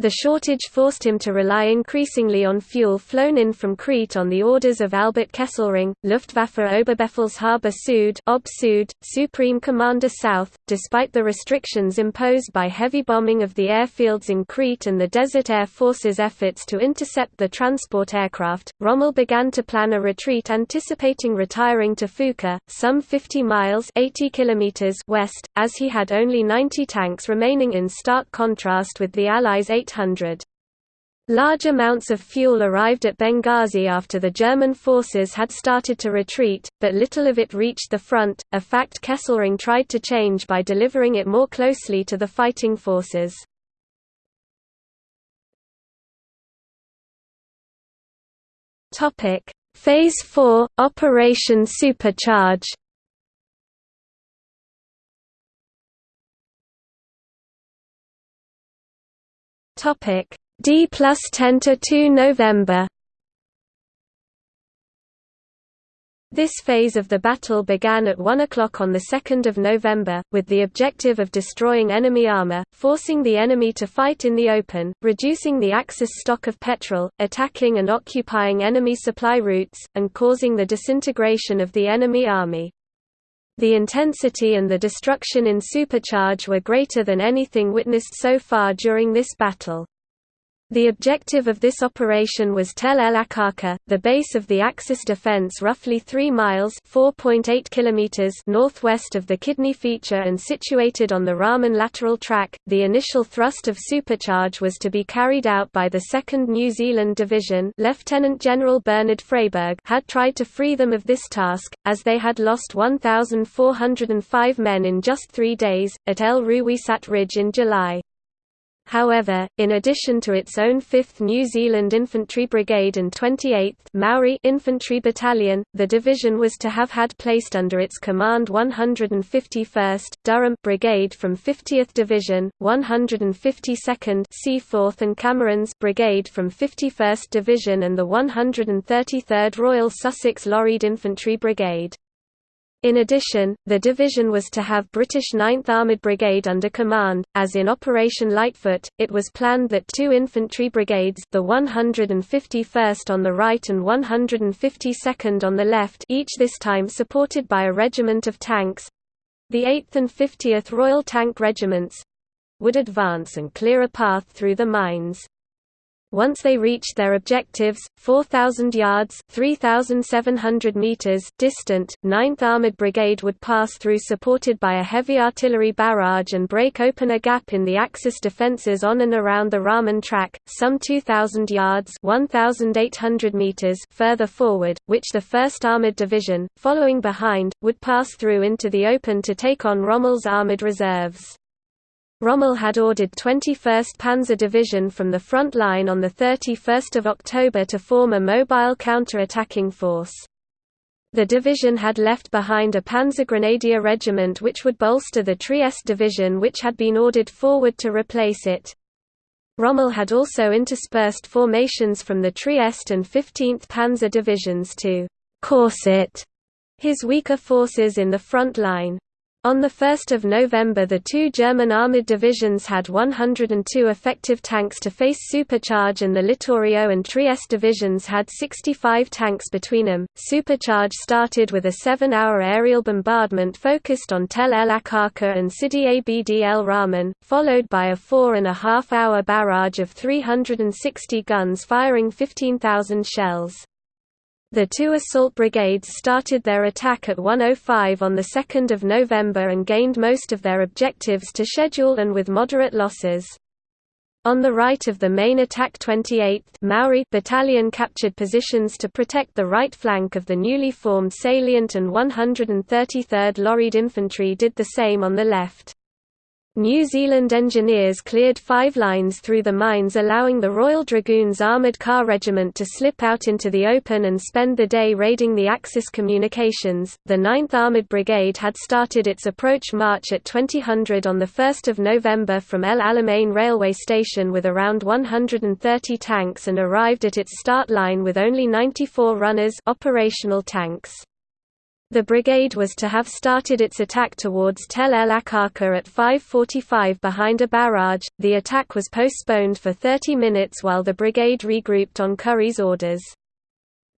The shortage forced him to rely increasingly on fuel flown in from Crete on the orders of Albert Kesselring, Luftwaffe Oberbefehlshaber Süd, Ob Süd, Supreme Commander South. Despite the restrictions imposed by heavy bombing of the airfields in Crete and the Desert Air Force's efforts to intercept the transport aircraft, Rommel began to plan a retreat anticipating retiring to Fuka, some 50 miles 80 kilometers west, as he had only 90 tanks remaining in stark contrast with the Allies' 8 800. Large amounts of fuel arrived at Benghazi after the German forces had started to retreat, but little of it reached the front, a fact Kesselring tried to change by delivering it more closely to the fighting forces. Phase 4 – Operation Supercharge Topic D plus ten to two November This phase of the battle began at 1 o'clock on 2 November, with the objective of destroying enemy armor, forcing the enemy to fight in the open, reducing the Axis stock of petrol, attacking and occupying enemy supply routes, and causing the disintegration of the enemy army. The intensity and the destruction in supercharge were greater than anything witnessed so far during this battle. The objective of this operation was Tel El Aqqaqir, the base of the Axis defense roughly 3 miles northwest of the kidney feature and situated on the Rahman lateral track. The initial thrust of supercharge was to be carried out by the 2nd New Zealand Division Lieutenant General Bernard Freyberg had tried to free them of this task, as they had lost 1,405 men in just three days, at El Ruweisat Ridge in July. However, in addition to its own 5th New Zealand Infantry Brigade and 28th Maori Infantry Battalion, the division was to have had placed under its command 151st Durham Brigade from 50th Division, 152nd Seaforth and Camerons Brigade from 51st Division and the 133rd Royal Sussex Lorried Infantry Brigade. In addition, the division was to have British 9th Armoured Brigade under command, as in Operation Lightfoot, it was planned that two infantry brigades the 151st on the right and 152nd on the left each this time supported by a regiment of tanks—the 8th and 50th Royal Tank Regiments—would advance and clear a path through the mines. Once they reached their objectives, 4,000 yards 3,700 meters distant, 9th Armored Brigade would pass through supported by a heavy artillery barrage and break open a gap in the Axis defences on and around the Rahman track, some 2,000 yards 1,800 meters further forward, which the 1st Armoured Division, following behind, would pass through into the open to take on Rommel's armoured reserves. Rommel had ordered 21st Panzer Division from the front line on 31 October to form a mobile counter-attacking force. The division had left behind a Panzergrenadier regiment which would bolster the Trieste division which had been ordered forward to replace it. Rommel had also interspersed formations from the Trieste and 15th Panzer divisions to «corset» his weaker forces in the front line. On 1 November the two German armoured divisions had 102 effective tanks to face Supercharge and the Littorio and Trieste divisions had 65 tanks between them. Supercharge started with a seven-hour aerial bombardment focused on Tel El Aqqaqir and Sidi Abd el Rahman, followed by a four-and-a-half-hour barrage of 360 guns firing 15,000 shells. The two assault brigades started their attack at 1.05 on 2 November and gained most of their objectives to schedule and with moderate losses. On the right of the main attack 28th Maori battalion captured positions to protect the right flank of the newly formed salient and 133rd Lorried Infantry did the same on the left. New Zealand engineers cleared five lines through the mines allowing the Royal Dragoons Armoured Car Regiment to slip out into the open and spend the day raiding the Axis communications. The 9th Armoured Brigade had started its approach march at 2000 on 1 November from El Alamein railway station with around 130 tanks and arrived at its start line with only 94 runners operational tanks. The brigade was to have started its attack towards Tel El Aqqaqir at 5.45 behind a barrage. The attack was postponed for 30 minutes while the brigade regrouped on Currie's orders.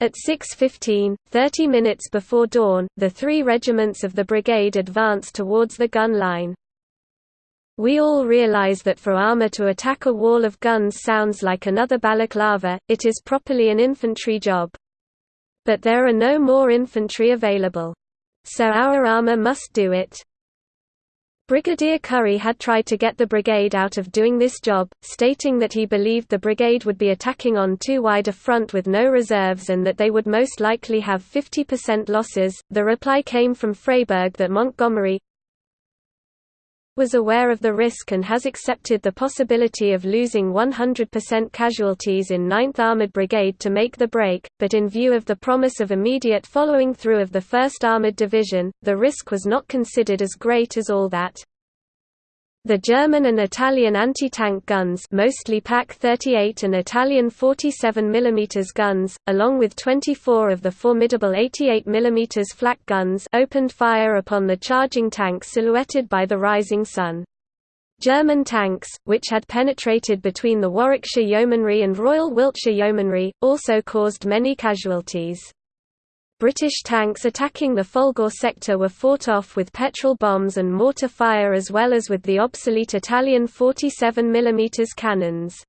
At 6.15, 30 minutes before dawn, the three regiments of the brigade advanced towards the gun line. We all realize that for armor to attack a wall of guns sounds like another balaclava, it is properly an infantry job. But there are no more infantry available. So our armor must do it. Brigadier Currie had tried to get the brigade out of doing this job, stating that he believed the brigade would be attacking on too wide a front with no reserves and that they would most likely have 50% losses. The reply came from Freyberg that Montgomery, was aware of the risk and has accepted the possibility of losing 100% casualties in 9th Armoured Brigade to make the break, but in view of the promise of immediate following through of the 1st Armoured Division, the risk was not considered as great as all that. The German and Italian anti-tank guns mostly PaK-38 and Italian 47 mm guns, along with 24 of the formidable 88 mm flak guns opened fire upon the charging tanks silhouetted by the rising sun. German tanks, which had penetrated between the Warwickshire Yeomanry and Royal Wiltshire Yeomanry, also caused many casualties. British tanks attacking the Folgore sector were fought off with petrol bombs and mortar fire as well as with the obsolete Italian 47 mm cannons.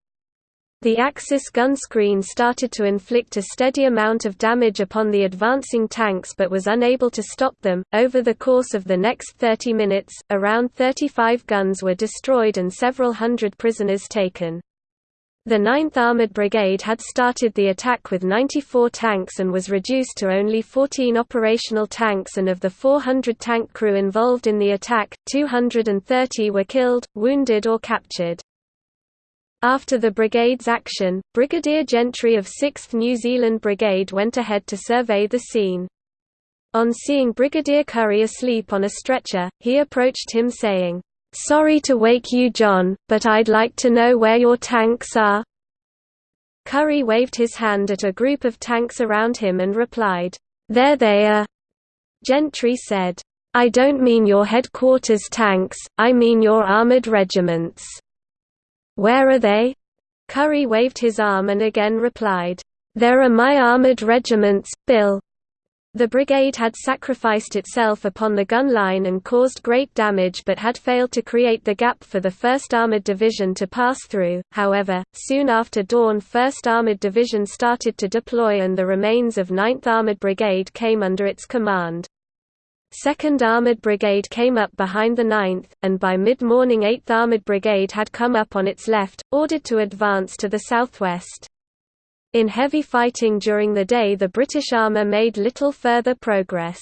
The Axis gun screen started to inflict a steady amount of damage upon the advancing tanks but was unable to stop them. Over the course of the next 30 minutes, around 35 guns were destroyed and several hundred prisoners taken. The 9th Armoured Brigade had started the attack with 94 tanks and was reduced to only 14 operational tanks and of the 400 tank crew involved in the attack, 230 were killed, wounded or captured. After the brigade's action, Brigadier Gentry of 6th New Zealand Brigade went ahead to survey the scene. On seeing Brigadier Currie asleep on a stretcher, he approached him saying, "'Sorry to wake you John, but I'd like to know where your tanks are." Currie waved his hand at a group of tanks around him and replied, "'There they are." Gentry said, "'I don't mean your headquarters tanks, I mean your armoured regiments." Where are they? Currie waved his arm and again replied, There are my armoured regiments, Bill. The brigade had sacrificed itself upon the gun line and caused great damage but had failed to create the gap for the 1st Armoured Division to pass through, however, soon after dawn 1st Armoured Division started to deploy and the remains of 9th Armoured Brigade came under its command. 2nd Armoured Brigade came up behind the 9th, and by mid-morning 8th Armoured Brigade had come up on its left, ordered to advance to the southwest. In heavy fighting during the day the British armour made little further progress.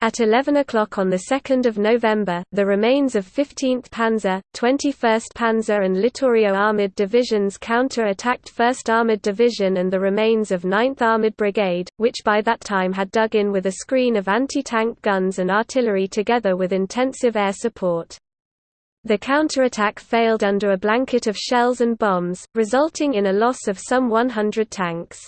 At 11 o'clock on 2 November, the remains of 15th Panzer, 21st Panzer and Littorio Armoured Divisions counter-attacked 1st Armoured Division and the remains of 9th Armoured Brigade, which by that time had dug in with a screen of anti-tank guns and artillery together with intensive air support. The counterattack failed under a blanket of shells and bombs, resulting in a loss of some 100 tanks.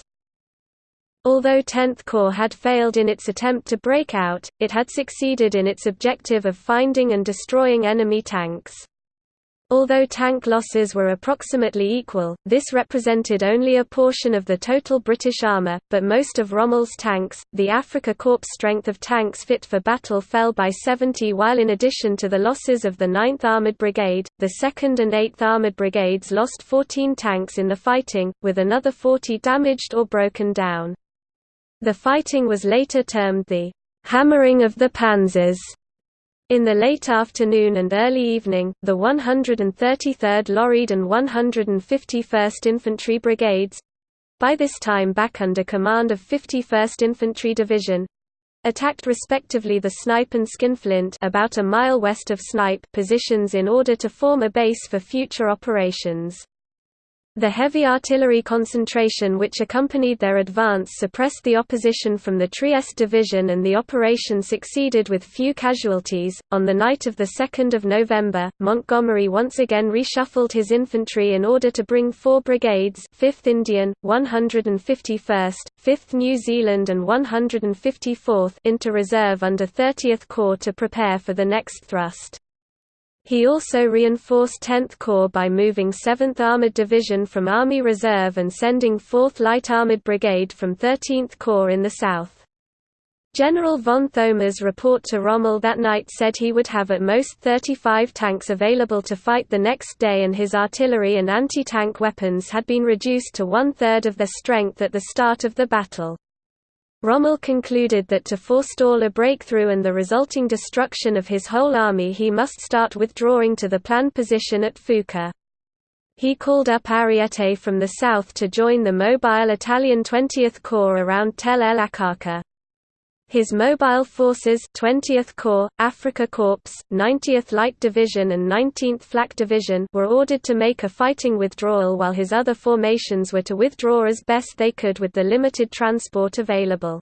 Although 10th Corps had failed in its attempt to break out, it had succeeded in its objective of finding and destroying enemy tanks. Although tank losses were approximately equal, this represented only a portion of the total British armour, but most of Rommel's tanks, the Afrika Korps strength of tanks fit for battle fell by 70 while in addition to the losses of the 9th Armoured Brigade, the 2nd and 8th Armoured Brigades lost 14 tanks in the fighting, with another 40 damaged or broken down. The fighting was later termed the hammering of the panzers. In the late afternoon and early evening, the 133rd Lorried and 151st Infantry Brigades—by this time back under command of 51st Infantry Division, attacked respectively the Snipe and Skinflint about a mile west of Snipe positions in order to form a base for future operations. The heavy artillery concentration which accompanied their advance suppressed the opposition from the Trieste division and the operation succeeded with few casualties. On the night of the 2nd of November, Montgomery once again reshuffled his infantry in order to bring four brigades 5th Indian, 151st, 5th New Zealand and 154th into reserve under 30th Corps to prepare for the next thrust. He also reinforced 10th Corps by moving 7th Armored Division from Army Reserve and sending 4th Light Armored Brigade from 13th Corps in the south. General von Thoma's report to Rommel that night said he would have at most 35 tanks available to fight the next day and his artillery and anti-tank weapons had been reduced to one-third of their strength at the start of the battle. Rommel concluded that to forestall a breakthrough and the resulting destruction of his whole army he must start withdrawing to the planned position at Fuka. He called up Ariete from the south to join the mobile Italian 20th Corps around Tel el Aqqaqir. His mobile forces 20th Corps, Afrika Korps, 90th Light Division and 19th Flak Division were ordered to make a fighting withdrawal while his other formations were to withdraw as best they could with the limited transport available.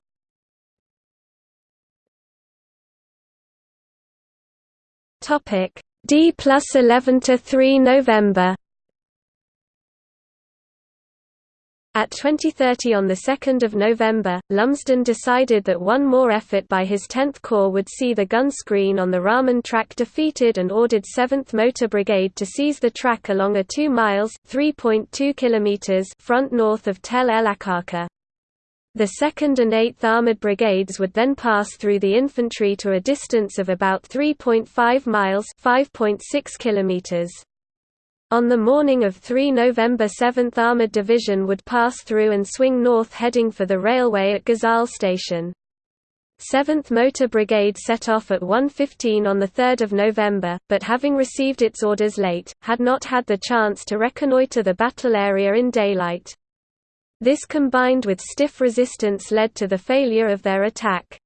D plus 11 to 3 November. At 2030 on 2 November, Lumsden decided that one more effort by his 10th Corps would see the gun screen on the Rahman track defeated and ordered 7th Motor Brigade to seize the track along a 2 miles km front north of Tel El Aqqaqir. The 2nd and 8th Armoured Brigades would then pass through the infantry to a distance of about 3.5 miles 5.6 kilometers. On the morning of 3 November 7th Armoured Division would pass through and swing north heading for the railway at Ghazal Station. 7th Motor Brigade set off at 1.15 on 3 November, but having received its orders late, had not had the chance to reconnoitre the battle area in daylight. This combined with stiff resistance led to the failure of their attack.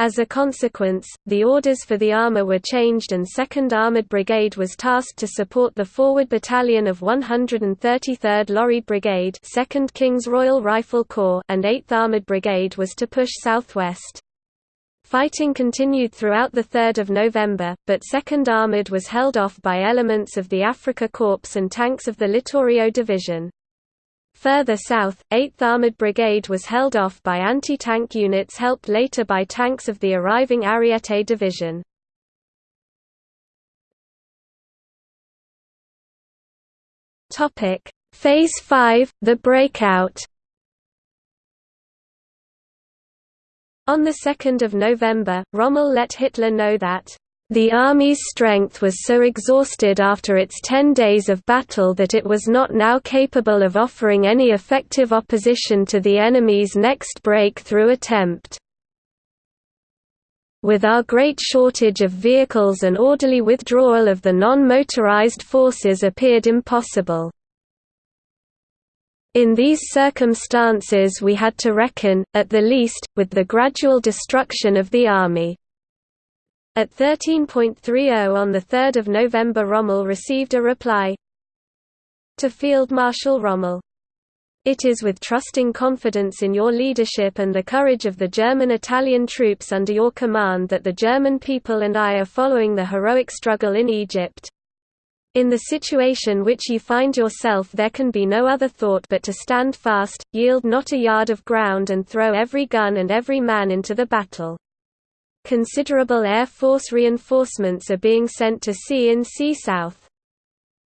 As a consequence, the orders for the armour were changed and 2nd Armoured Brigade was tasked to support the forward battalion of 133rd Lorried Brigade 2nd King's Royal Rifle Corps and 8th Armoured Brigade was to push southwest. Fighting continued throughout 3 November, but 2nd Armoured was held off by elements of the Afrika Korps and tanks of the Littorio Division. Further south, 8th Armoured Brigade was held off by anti-tank units helped later by tanks of the arriving Ariete Division. Phase 5, the breakout On 2 November, Rommel let Hitler know that the Army's strength was so exhausted after its ten days of battle that it was not now capable of offering any effective opposition to the enemy's next breakthrough attempt. With our great shortage of vehicles an orderly withdrawal of the non-motorized forces appeared impossible. In these circumstances we had to reckon, at the least, with the gradual destruction of the army. At 13.30 on 3 November Rommel received a reply to Field Marshal Rommel. It is with trusting confidence in your leadership and the courage of the German-Italian troops under your command that the German people and I are following the heroic struggle in Egypt. In the situation which you find yourself there can be no other thought but to stand fast, yield not a yard of ground and throw every gun and every man into the battle. Considerable Air Force reinforcements are being sent to C-in-C South.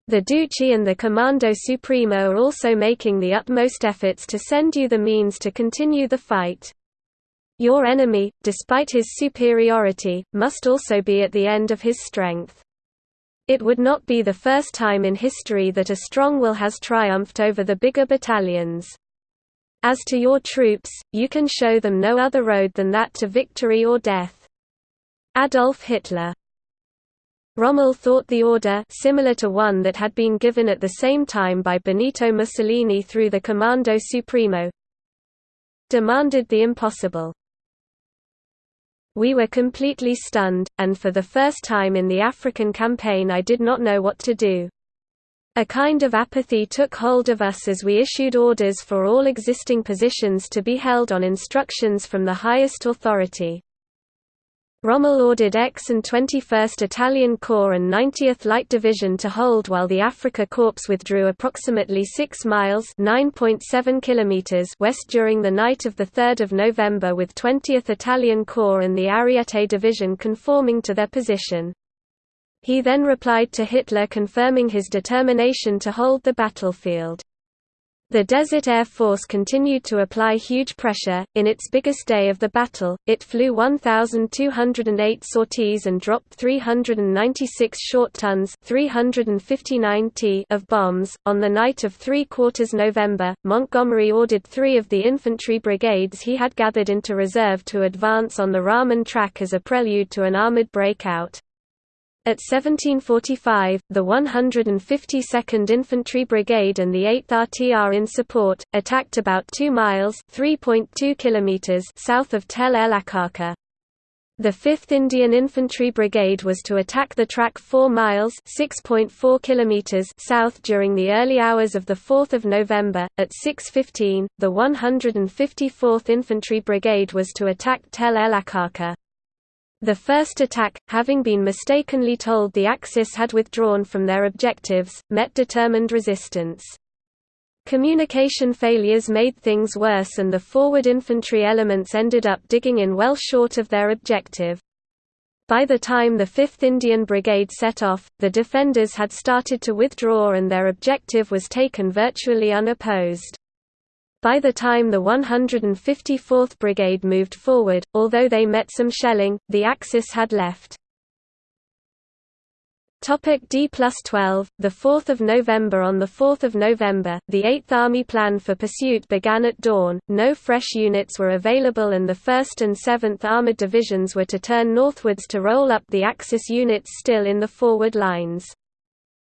The Duce and the Comando Supremo are also making the utmost efforts to send you the means to continue the fight. Your enemy, despite his superiority, must also be at the end of his strength. It would not be the first time in history that a strong will has triumphed over the bigger battalions. As to your troops, you can show them no other road than that to victory or death. Adolf Hitler Rommel thought the order similar to one that had been given at the same time by Benito Mussolini through the Comando Supremo demanded the impossible. We were completely stunned, and for the first time in the African campaign I did not know what to do. A kind of apathy took hold of us as we issued orders for all existing positions to be held on instructions from the highest authority. Rommel ordered X and 21st Italian Corps and 90th Light Division to hold while the Afrika Korps withdrew approximately 6 miles west during the night of 3 November with 20th Italian Corps and the Ariete Division conforming to their position. He then replied to Hitler confirming his determination to hold the battlefield. The Desert Air Force continued to apply huge pressure. In its biggest day of the battle, it flew 1,208 sorties and dropped 396 short tons 359 t of bombs. On the night of 3 quarters November, Montgomery ordered three of the infantry brigades he had gathered into reserve to advance on the Rahman track as a prelude to an armored breakout. At 1745, the 152nd Infantry Brigade and the 8th RTR in support, attacked about 2 miles kilometers south of Tel El Aqqaqir. The 5th Indian Infantry Brigade was to attack the track 4 miles kilometers south during the early hours of 4 November. At 6.15, the 154th Infantry Brigade was to attack Tel El Aqqaqir. The first attack, having been mistakenly told the Axis had withdrawn from their objectives, met determined resistance. Communication failures made things worse and the forward infantry elements ended up digging in well short of their objective. By the time the 5th Indian Brigade set off, the defenders had started to withdraw and their objective was taken virtually unopposed. By the time the 154th Brigade moved forward, although they met some shelling, the Axis had left. Topic D plus 12, 4 November On 4 November, the 8th Army plan for pursuit began at dawn, no fresh units were available and the 1st and 7th Armoured Divisions were to turn northwards to roll up the Axis units still in the forward lines.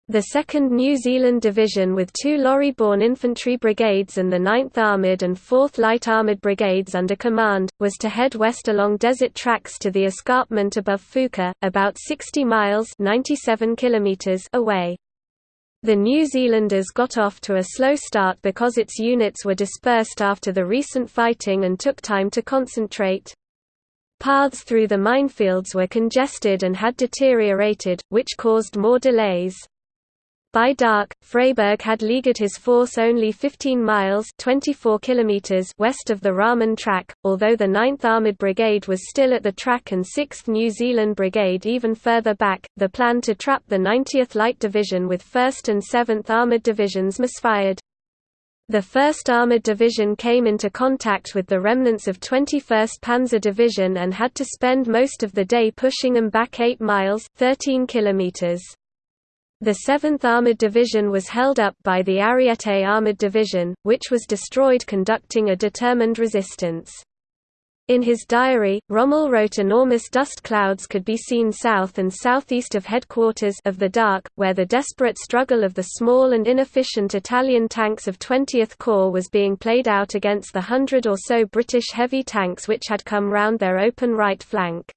The 2nd New Zealand Division with two lorry-borne infantry brigades and the 9th Armoured and 4th Light Armoured Brigades under command, was to head west along desert tracks to the escarpment above Fuka, about 60 miles 97 kilometers away. The New Zealanders got off to a slow start because its units were dispersed after the recent fighting and took time to concentrate. Paths through the minefields were congested and had deteriorated, which caused more delays. By dark, Freyberg had leagued his force only 15 miles 24 kilometers west of the Rahman track, although the 9th Armoured Brigade was still at the track and 6th New Zealand Brigade even further back. The plan to trap the 90th Light Division with 1st and 7th Armoured Divisions misfired. The 1st Armoured Division came into contact with the remnants of 21st Panzer Division and had to spend most of the day pushing them back 8 miles 13 kilometers. The 7th Armoured Division was held up by the Ariete Armoured Division, which was destroyed conducting a determined resistance. In his diary, Rommel wrote enormous dust clouds could be seen south and southeast of headquarters of the DAK, where the desperate struggle of the small and inefficient Italian tanks of 20th Corps was being played out against the hundred or so British heavy tanks which had come round their open right flank.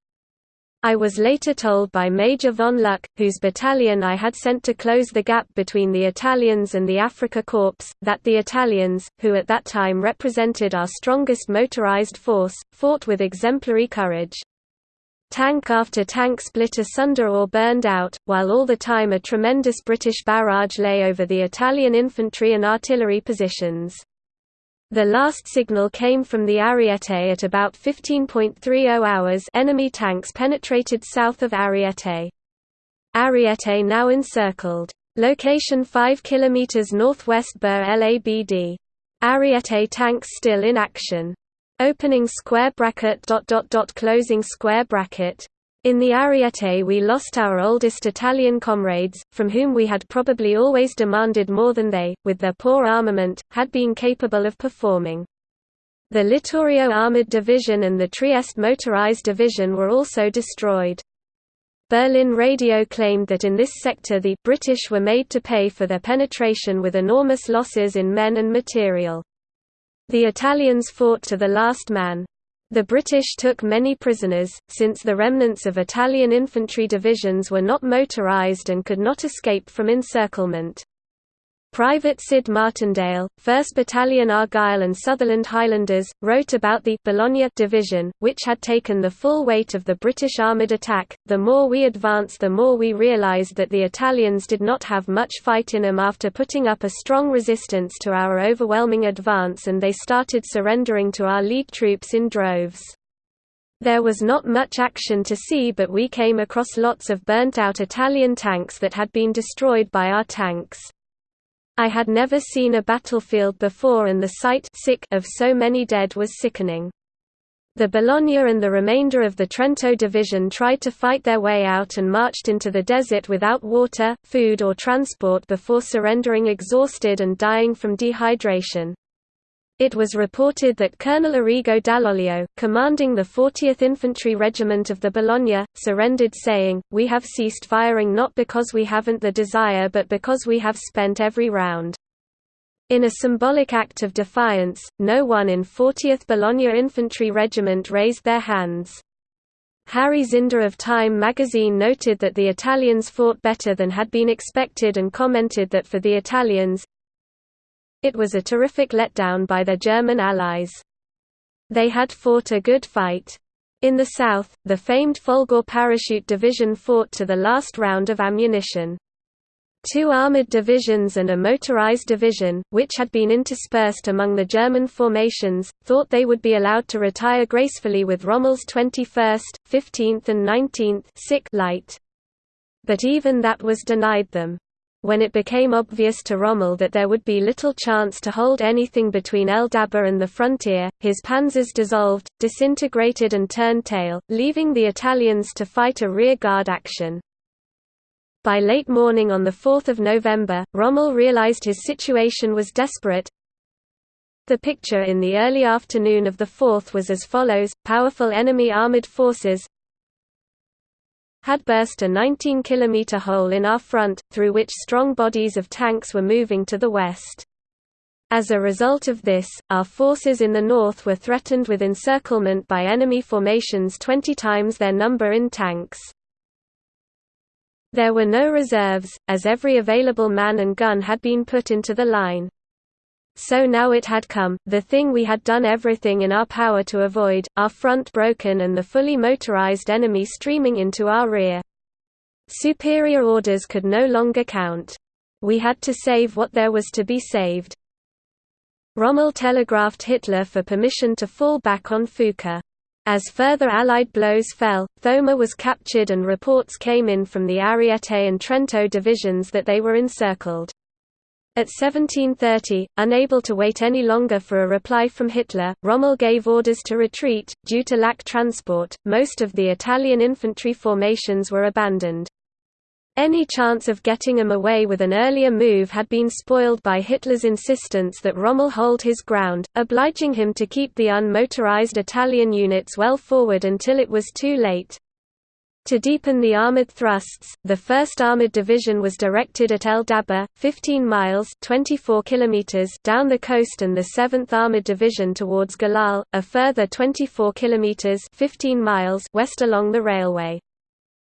I was later told by Major von Luck, whose battalion I had sent to close the gap between the Italians and the Afrika Korps, that the Italians, who at that time represented our strongest motorized force, fought with exemplary courage. Tank after tank split asunder or burned out, while all the time a tremendous British barrage lay over the Italian infantry and artillery positions. The last signal came from the Ariete at about 15.30 hours enemy tanks penetrated south of Ariete. Ariete now encircled. Location 5 km northwest Bir el Abd. Ariete tanks still in action. Opening square bracket dot dot dot closing square bracket in the Ariete we lost our oldest Italian comrades, from whom we had probably always demanded more than they, with their poor armament, had been capable of performing. The Littorio Armoured Division and the Trieste Motorized Division were also destroyed. Berlin radio claimed that in this sector the British were made to pay for their penetration with enormous losses in men and material. The Italians fought to the last man. The British took many prisoners, since the remnants of Italian infantry divisions were not motorised and could not escape from encirclement. Private Sid Martindale, 1st Battalion Argyll and Sutherland Highlanders, wrote about the Bologna division, which had taken the full weight of the British armoured attack. The more we advanced, the more we realised that the Italians did not have much fight in them after putting up a strong resistance to our overwhelming advance, and they started surrendering to our lead troops in droves. There was not much action to see, but we came across lots of burnt out Italian tanks that had been destroyed by our tanks. I had never seen a battlefield before and the sight sick of so many dead was sickening. The Bologna and the remainder of the Trento division tried to fight their way out and marched into the desert without water, food or transport before surrendering exhausted and dying from dehydration. It was reported that Colonel Arrigo Dall'Oglio, commanding the 40th Infantry Regiment of the Bologna, surrendered saying, We have ceased firing not because we haven't the desire but because we have spent every round. In a symbolic act of defiance, no one in 40th Bologna Infantry Regiment raised their hands. Harry Zinder of Time magazine noted that the Italians fought better than had been expected and commented that for the Italians, it was a terrific letdown by their German allies. They had fought a good fight. In the south, the famed Folgore Parachute Division fought to the last round of ammunition. Two armoured divisions and a motorized division, which had been interspersed among the German formations, thought they would be allowed to retire gracefully with Rommel's 21st, 15th and 19th light. But even that was denied them when it became obvious to Rommel that there would be little chance to hold anything between El Dab'a and the frontier, his panzers dissolved, disintegrated and turned tail, leaving the Italians to fight a rear-guard action. By late morning on 4 November, Rommel realized his situation was desperate. The picture in the early afternoon of the 4th was as follows, powerful enemy armored forces, had burst a 19-kilometer hole in our front, through which strong bodies of tanks were moving to the west. As a result of this, our forces in the north were threatened with encirclement by enemy formations 20 times their number in tanks. There were no reserves, as every available man and gun had been put into the line. So now it had come, the thing we had done everything in our power to avoid, our front broken and the fully motorized enemy streaming into our rear. Superior orders could no longer count. We had to save what there was to be saved. Rommel telegraphed Hitler for permission to fall back on Fuka. As further Allied blows fell, Thoma was captured and reports came in from the Ariete and Trento divisions that they were encircled. At 1730, unable to wait any longer for a reply from Hitler, Rommel gave orders to retreat. Due to lack transport, most of the Italian infantry formations were abandoned. Any chance of getting them away with an earlier move had been spoiled by Hitler's insistence that Rommel hold his ground, obliging him to keep the unmotorized Italian units well forward until it was too late. To deepen the armored thrusts, the 1st Armored Division was directed at El Dab'a, 15 miles 24 kilometers down the coast and the 7th Armored Division towards Galal, a further 24 kilometers 15 miles west along the railway.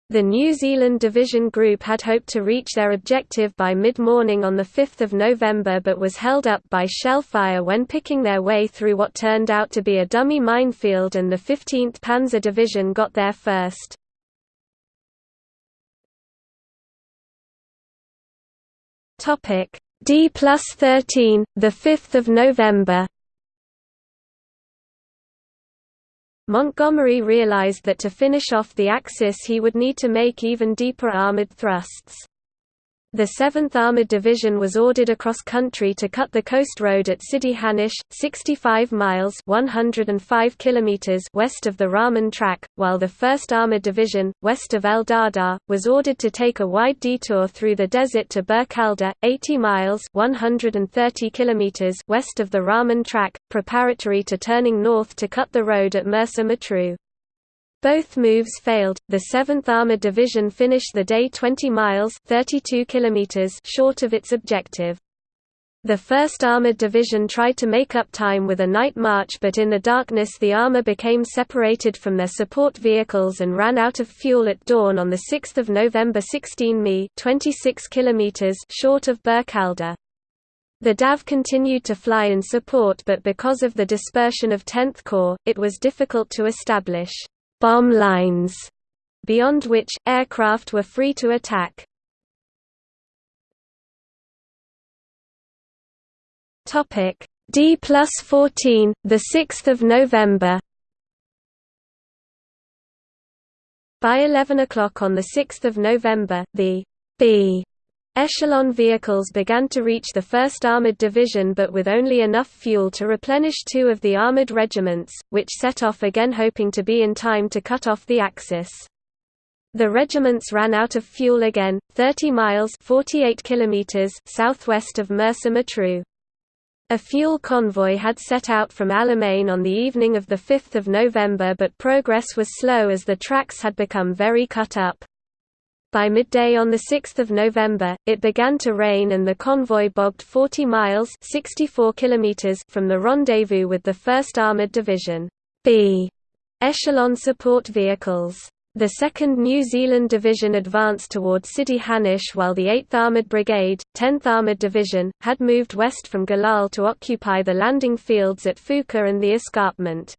The New Zealand Division Group had hoped to reach their objective by mid-morning on 5 November but was held up by shellfire when picking their way through what turned out to be a dummy minefield and the 15th Panzer Division got there first. Topic D plus 13, the 5th of November. Montgomery realized that to finish off the Axis he would need to make even deeper armored thrusts. The 7th Armored Division was ordered across country to cut the coast road at Sidi Hanish, 65 miles 105 kilometers west of the Rahman track, while the 1st Armored Division, west of El Dab'a, was ordered to take a wide detour through the desert to Bir Khalda, 80 miles 130 kilometers west of the Rahman track, preparatory to turning north to cut the road at Mersa Matruh. Both moves failed. The 7th Armored Division finished the day 20 miles (32 kilometers) short of its objective. The 1st Armored Division tried to make up time with a night march but in the darkness the armor became separated from their support vehicles and ran out of fuel at dawn on 6 November 16 mi 26 kilometers short of Bir Khalda. The DAF continued to fly in support but because of the dispersion of 10th Corps, it was difficult to establish bomb lines, beyond which, aircraft were free to attack. D plus 14, 6 November By 11 o'clock on 6 November, the B Echelon vehicles began to reach the 1st Armoured Division but with only enough fuel to replenish two of the armoured regiments, which set off again hoping to be in time to cut off the Axis. The regiments ran out of fuel again, 30 miles 48 kilometers southwest of Mersa. A fuel convoy had set out from Alamein on the evening of 5 November but progress was slow as the tracks had become very cut up. By midday on 6 November, it began to rain and the convoy bogged 40 miles 64 kilometers from the rendezvous with the 1st Armoured Division B echelon support vehicles. The 2nd New Zealand Division advanced towards Sidi Hanish while the 8th Armoured Brigade, 10th Armoured Division, had moved west from Galal to occupy the landing fields at Fuka and the escarpment.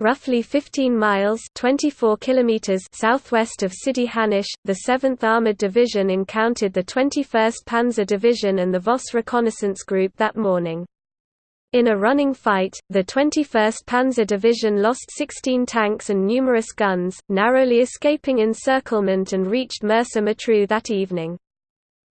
Roughly 15 miles 24 kilometers southwest of Sidi Hanish, the 7th Armored Division encountered the 21st Panzer Division and the Voss Reconnaissance Group that morning. In a running fight, the 21st Panzer Division lost 16 tanks and numerous guns, narrowly escaping encirclement and reached Mersa Matruh that evening.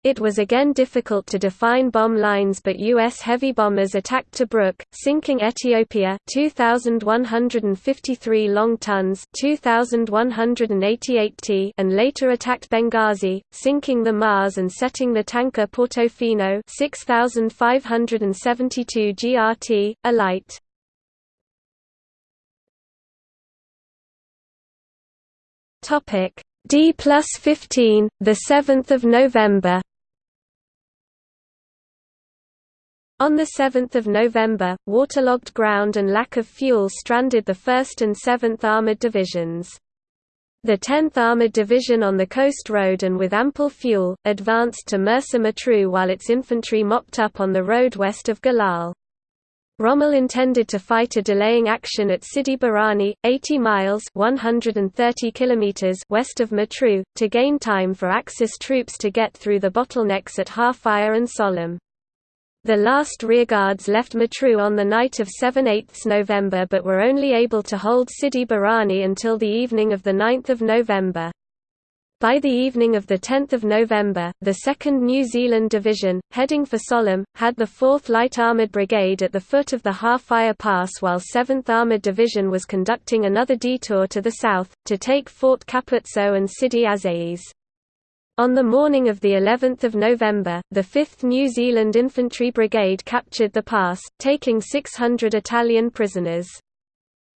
It was again difficult to define bomb lines but U.S. heavy bombers attacked Tobruk, sinking Etiopia 2,153 long tons 2,188 t and later attacked Benghazi, sinking the Mars and setting the tanker Portofino 6,572 GRT, alight. D plus 15, 7 November On 7 November, waterlogged ground and lack of fuel stranded the 1st and 7th Armoured Divisions. The 10th Armoured Division on the coast road and with ample fuel, advanced to Mersa Matruh while its infantry mopped up on the road west of Galal. Rommel intended to fight a delaying action at Sidi Barrani, 80 miles 130 kilometers west of Matruh, to gain time for Axis troops to get through the bottlenecks at Halfaya and Sollum. The last rearguards left Matruh on the night of 7–8 November but were only able to hold Sidi Barrani until the evening of 9 November. By the evening of 10 November, the 2nd New Zealand Division, heading for Sollum, had the 4th Light Armoured Brigade at the foot of the Halfaya Pass while 7th Armoured Division was conducting another detour to the south, to take Fort Capuzzo and Sidi Azeiz. On the morning of the 11th of November, the 5th New Zealand Infantry Brigade captured the pass, taking 600 Italian prisoners.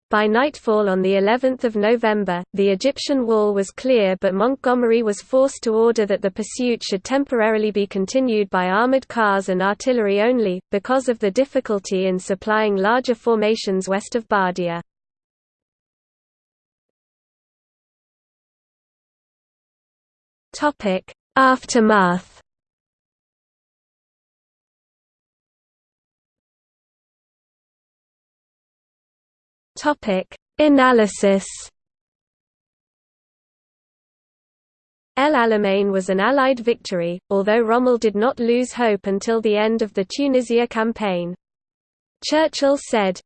By nightfall on the 11th of November, the Egyptian wall was clear but Montgomery was forced to order that the pursuit should temporarily be continued by armored cars and artillery only, because of the difficulty in supplying larger formations west of Bardia. Topic: Aftermath. Topic: Analysis. El Alamein was an Allied victory, although Rommel did not lose hope until the end of the Tunisia campaign. Churchill said,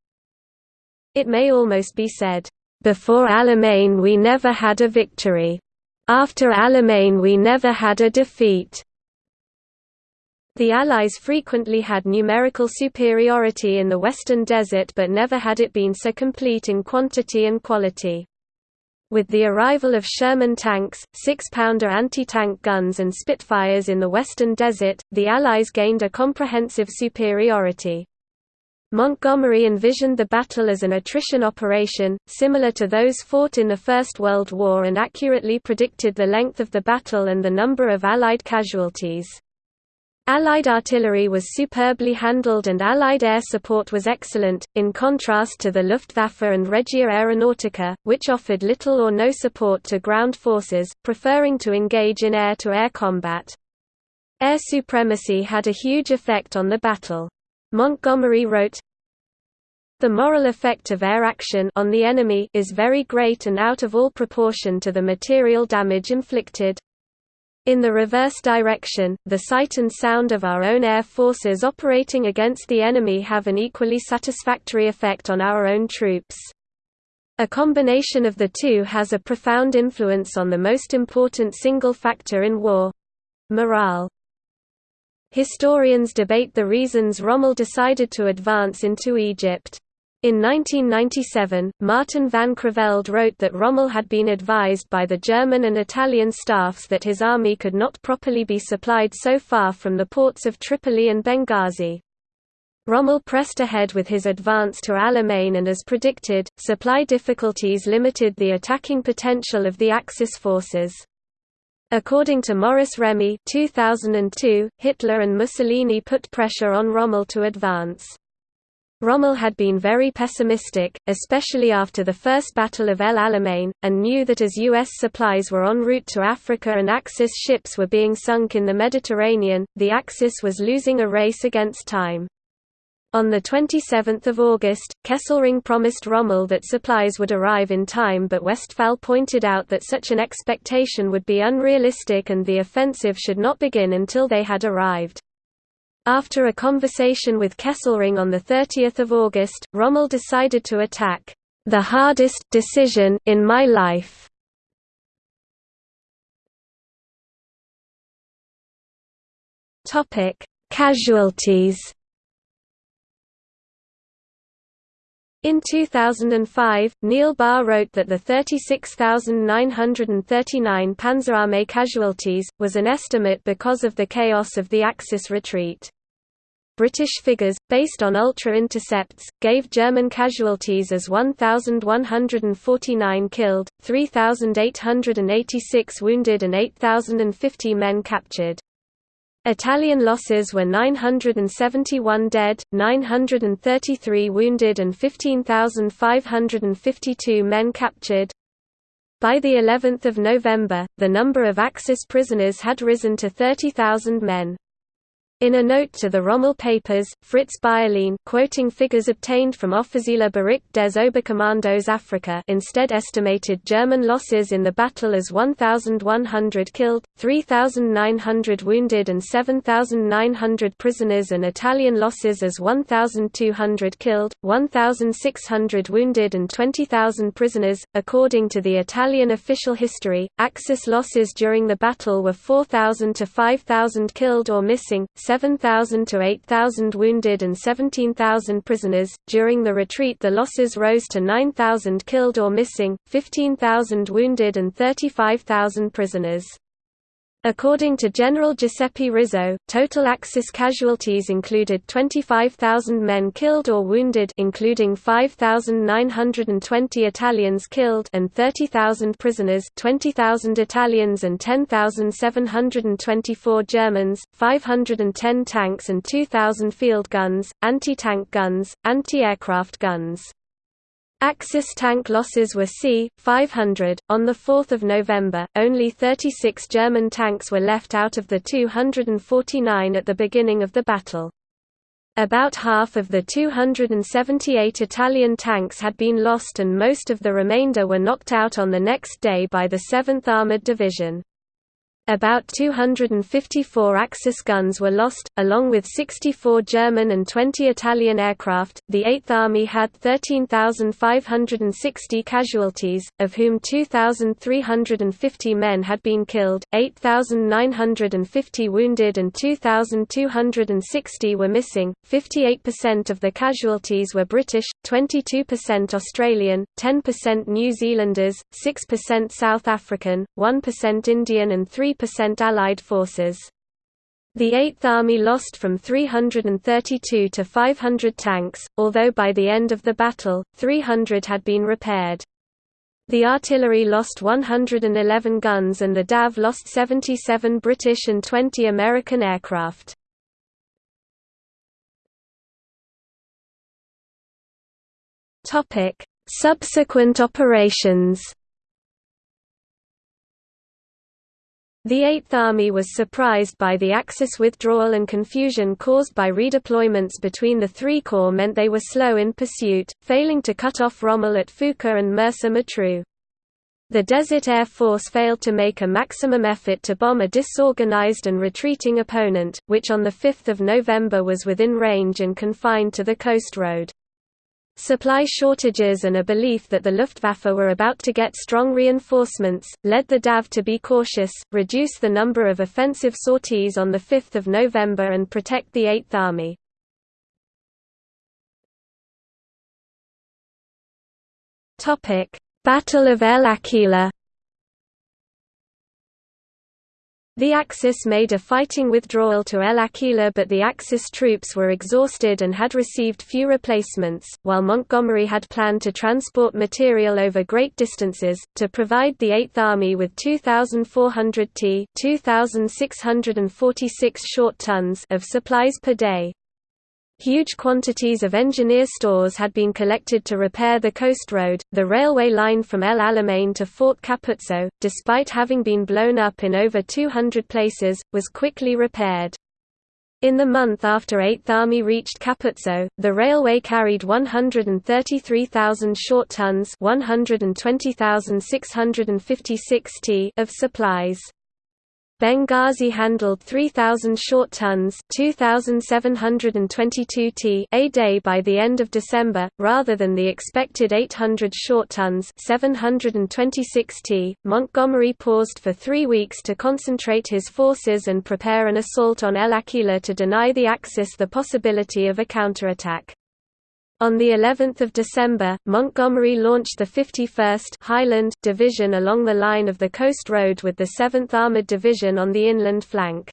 It may almost be said, "...before Alamein we never had a victory." After Alamein we never had a defeat. The Allies frequently had numerical superiority in the Western Desert but never had it been so complete in quantity and quality. With the arrival of Sherman tanks, six-pounder anti-tank guns and Spitfires in the Western Desert, the Allies gained a comprehensive superiority. Montgomery envisioned the battle as an attrition operation, similar to those fought in the First World War and accurately predicted the length of the battle and the number of Allied casualties. Allied artillery was superbly handled and Allied air support was excellent, in contrast to the Luftwaffe and Regia Aeronautica, which offered little or no support to ground forces, preferring to engage in air-to-air -air combat. Air supremacy had a huge effect on the battle. Montgomery wrote, The moral effect of air action on the enemy is very great and out of all proportion to the material damage inflicted. In the reverse direction, the sight and sound of our own air forces operating against the enemy have an equally satisfactory effect on our own troops. A combination of the two has a profound influence on the most important single factor in war—morale. Historians debate the reasons Rommel decided to advance into Egypt. In 1997, Martin van Creveld wrote that Rommel had been advised by the German and Italian staffs that his army could not properly be supplied so far from the ports of Tripoli and Benghazi. Rommel pressed ahead with his advance to Alamein and as predicted, supply difficulties limited the attacking potential of the Axis forces. According to Maurice Remy 2002, Hitler and Mussolini put pressure on Rommel to advance. Rommel had been very pessimistic, especially after the First Battle of El Alamein, and knew that as U.S. supplies were en route to Africa and Axis ships were being sunk in the Mediterranean, the Axis was losing a race against time. On 27 August, Kesselring promised Rommel that supplies would arrive in time but Westphal pointed out that such an expectation would be unrealistic and the offensive should not begin until they had arrived. After a conversation with Kesselring on 30 August, Rommel decided to attack, "...the hardest decision in my life." Casualties In 2005, Niall Barr wrote that the 36,939 Panzerarmee casualties, was an estimate because of the chaos of the Axis retreat. British figures, based on Ultra intercepts, gave German casualties as 1,149 killed, 3,886 wounded and 8,050 men captured. Italian losses were 971 dead, 933 wounded and 15,552 men captured. By the 11th of November, the number of Axis prisoners had risen to 30,000 men. In a note to the Rommel papers, Fritz Bayerlein quoting figures obtained from Offizieller Bericht des Oberkommandos Afrika instead estimated German losses in the battle as 1,100 killed, 3,900 wounded and 7,900 prisoners and Italian losses as 1,200 killed, 1,600 wounded and 20,000 prisoners. According to the Italian official history, Axis losses during the battle were 4,000 to 5,000 killed or missing, 7,000 to 8,000 wounded and 17,000 prisoners. During the retreat, the losses rose to 9,000 killed or missing, 15,000 wounded, and 35,000 prisoners. According to General Giuseppe Rizzo, total Axis casualties included 25,000 men killed or wounded including 5,920 Italians killed and 30,000 prisoners 20,000 Italians and 10,724 Germans, 510 tanks and 2,000 field guns, anti-tank guns, anti-aircraft guns. Axis tank losses were c. 500. On 4 November, only 36 German tanks were left out of the 249 at the beginning of the battle. About half of the 278 Italian tanks had been lost and most of the remainder were knocked out on the next day by the 7th Armoured Division. About 254 Axis guns were lost, along with 64 German and 20 Italian aircraft. The Eighth Army had 13,560 casualties, of whom 2,350 men had been killed, 8,950 wounded, and 2,260 were missing. 58% of the casualties were British, 22% Australian, 10% New Zealanders, 6% South African, 1% Indian, and 3 percent Allied forces. The Eighth Army lost from 332 to 500 tanks, although by the end of the battle, 300 had been repaired. The artillery lost 111 guns and the DAF lost 77 British and 20 American aircraft. Subsequent operations The Eighth Army was surprised by the Axis withdrawal and confusion caused by redeployments between the three corps meant they were slow in pursuit, failing to cut off Rommel at Fuka and Mersa Matruh. The Desert Air Force failed to make a maximum effort to bomb a disorganized and retreating opponent, which on 5 November was within range and confined to the coast road. Supply shortages and a belief that the Luftwaffe were about to get strong reinforcements, led the DAF to be cautious, reduce the number of offensive sorties on 5 November and protect the Eighth Army. Battle of El Agheila The Axis made a fighting withdrawal to El Agheila but the Axis troops were exhausted and had received few replacements, while Montgomery had planned to transport material over great distances, to provide the Eighth Army with 2,400 t 2,646 short tons of supplies per day. Huge quantities of engineer stores had been collected to repair the coast road. The railway line from El Alamein to Fort Capuzzo, despite having been blown up in over 200 places, was quickly repaired. In the month after 8th Army reached Capuzzo, the railway carried 133,000 short tons 120,656 t of supplies. Benghazi handled 3,000 short tons 2,722 t a day by the end of December, rather than the expected 800 short tons 726 t. Montgomery paused for three weeks to concentrate his forces and prepare an assault on El Agheila to deny the Axis the possibility of a counterattack. On the 11th of December, Montgomery launched the 51st Highland Division along the line of the coast road with the 7th Armoured Division on the inland flank.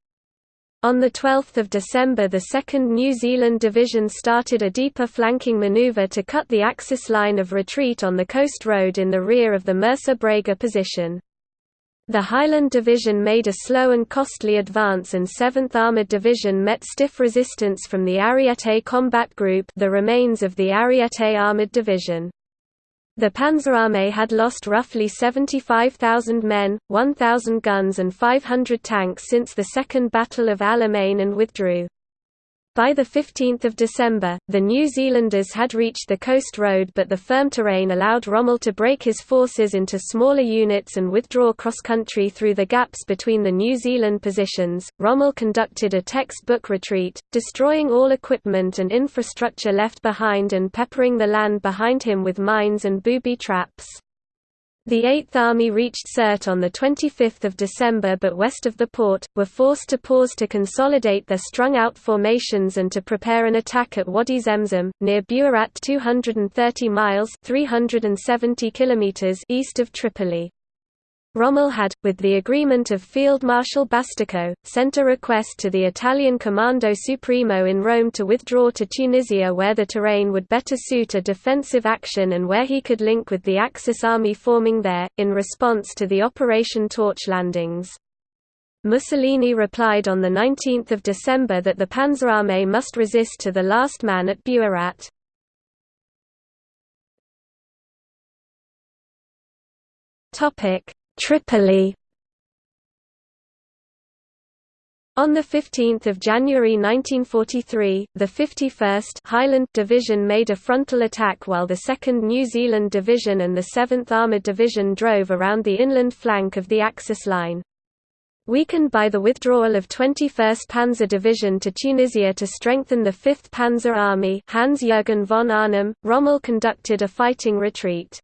On 12 December the 2nd New Zealand Division started a deeper flanking manoeuvre to cut the Axis line of retreat on the coast road in the rear of the Mersa Brega position. The Highland Division made a slow and costly advance and 7th Armoured Division met stiff resistance from the Ariete Combat Group the remains of the Ariete Armoured Division. The Panzerarmee had lost roughly 75,000 men, 1,000 guns and 500 tanks since the Second Battle of Alamein and withdrew. By 15 December, the New Zealanders had reached the coast road but the firm terrain allowed Rommel to break his forces into smaller units and withdraw cross-country through the gaps between the New Zealand positions. Rommel conducted a textbook retreat, destroying all equipment and infrastructure left behind and peppering the land behind him with mines and booby traps. The Eighth Army reached Sirte on 25 December but west of the port, were forced to pause to consolidate their strung-out formations and to prepare an attack at Wadi Zemzem, near Buerat 230 miles 370 kilometers east of Tripoli. Rommel had, with the agreement of Field Marshal Bastico, sent a request to the Italian Comando Supremo in Rome to withdraw to Tunisia where the terrain would better suit a defensive action and where he could link with the Axis army forming there, in response to the Operation Torch landings. Mussolini replied on 19 December that the Panzerarmee must resist to the last man at Buerat. Topic Tripoli On 15 January 1943, the 51st Highland Division made a frontal attack while the 2nd New Zealand Division and the 7th Armoured Division drove around the inland flank of the Axis line. Weakened by the withdrawal of 21st Panzer Division to Tunisia to strengthen the 5th Panzer Army Hans-Jürgen von Arnim, Rommel conducted a fighting retreat.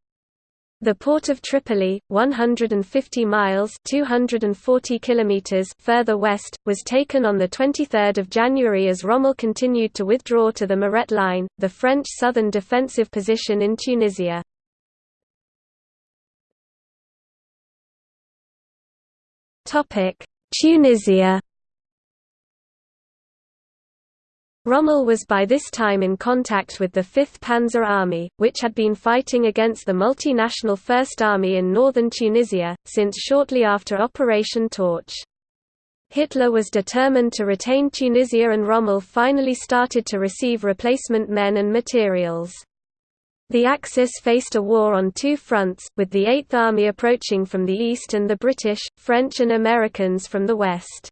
The port of Tripoli, 150 miles (240 kilometers) further west, was taken on the 23rd of January as Rommel continued to withdraw to the Mareth line, the French southern defensive position in Tunisia. Tunisia Rommel was by this time in contact with the 5th Panzer Army, which had been fighting against the multinational First Army in northern Tunisia, since shortly after Operation Torch. Hitler was determined to retain Tunisia and Rommel finally started to receive replacement men and materials. The Axis faced a war on two fronts, with the Eighth Army approaching from the east and the British, French and Americans from the west.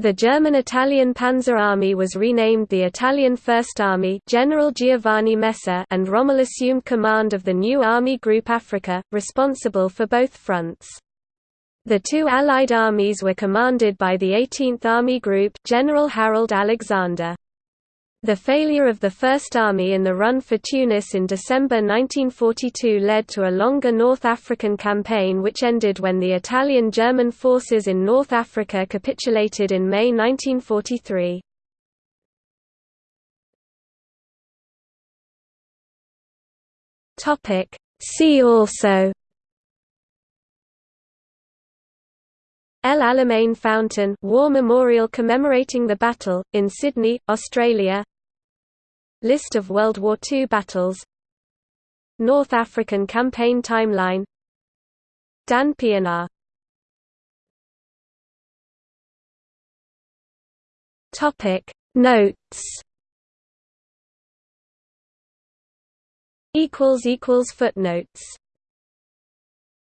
The German-Italian Panzer Army was renamed the Italian First Army General Giovanni Messe and Rommel assumed command of the new Army Group Africa, responsible for both fronts. The two Allied armies were commanded by the 18th Army Group General Harold Alexander. The failure of the First Army in the run for Tunis in December 1942 led to a longer North African campaign which ended when the Italian-German forces in North Africa capitulated in May 1943. See also El Alamein Fountain War Memorial commemorating the battle, in Sydney, Australia. List of World War II battles. North African Campaign Timeline. Dan Pienaar Notes. Footnotes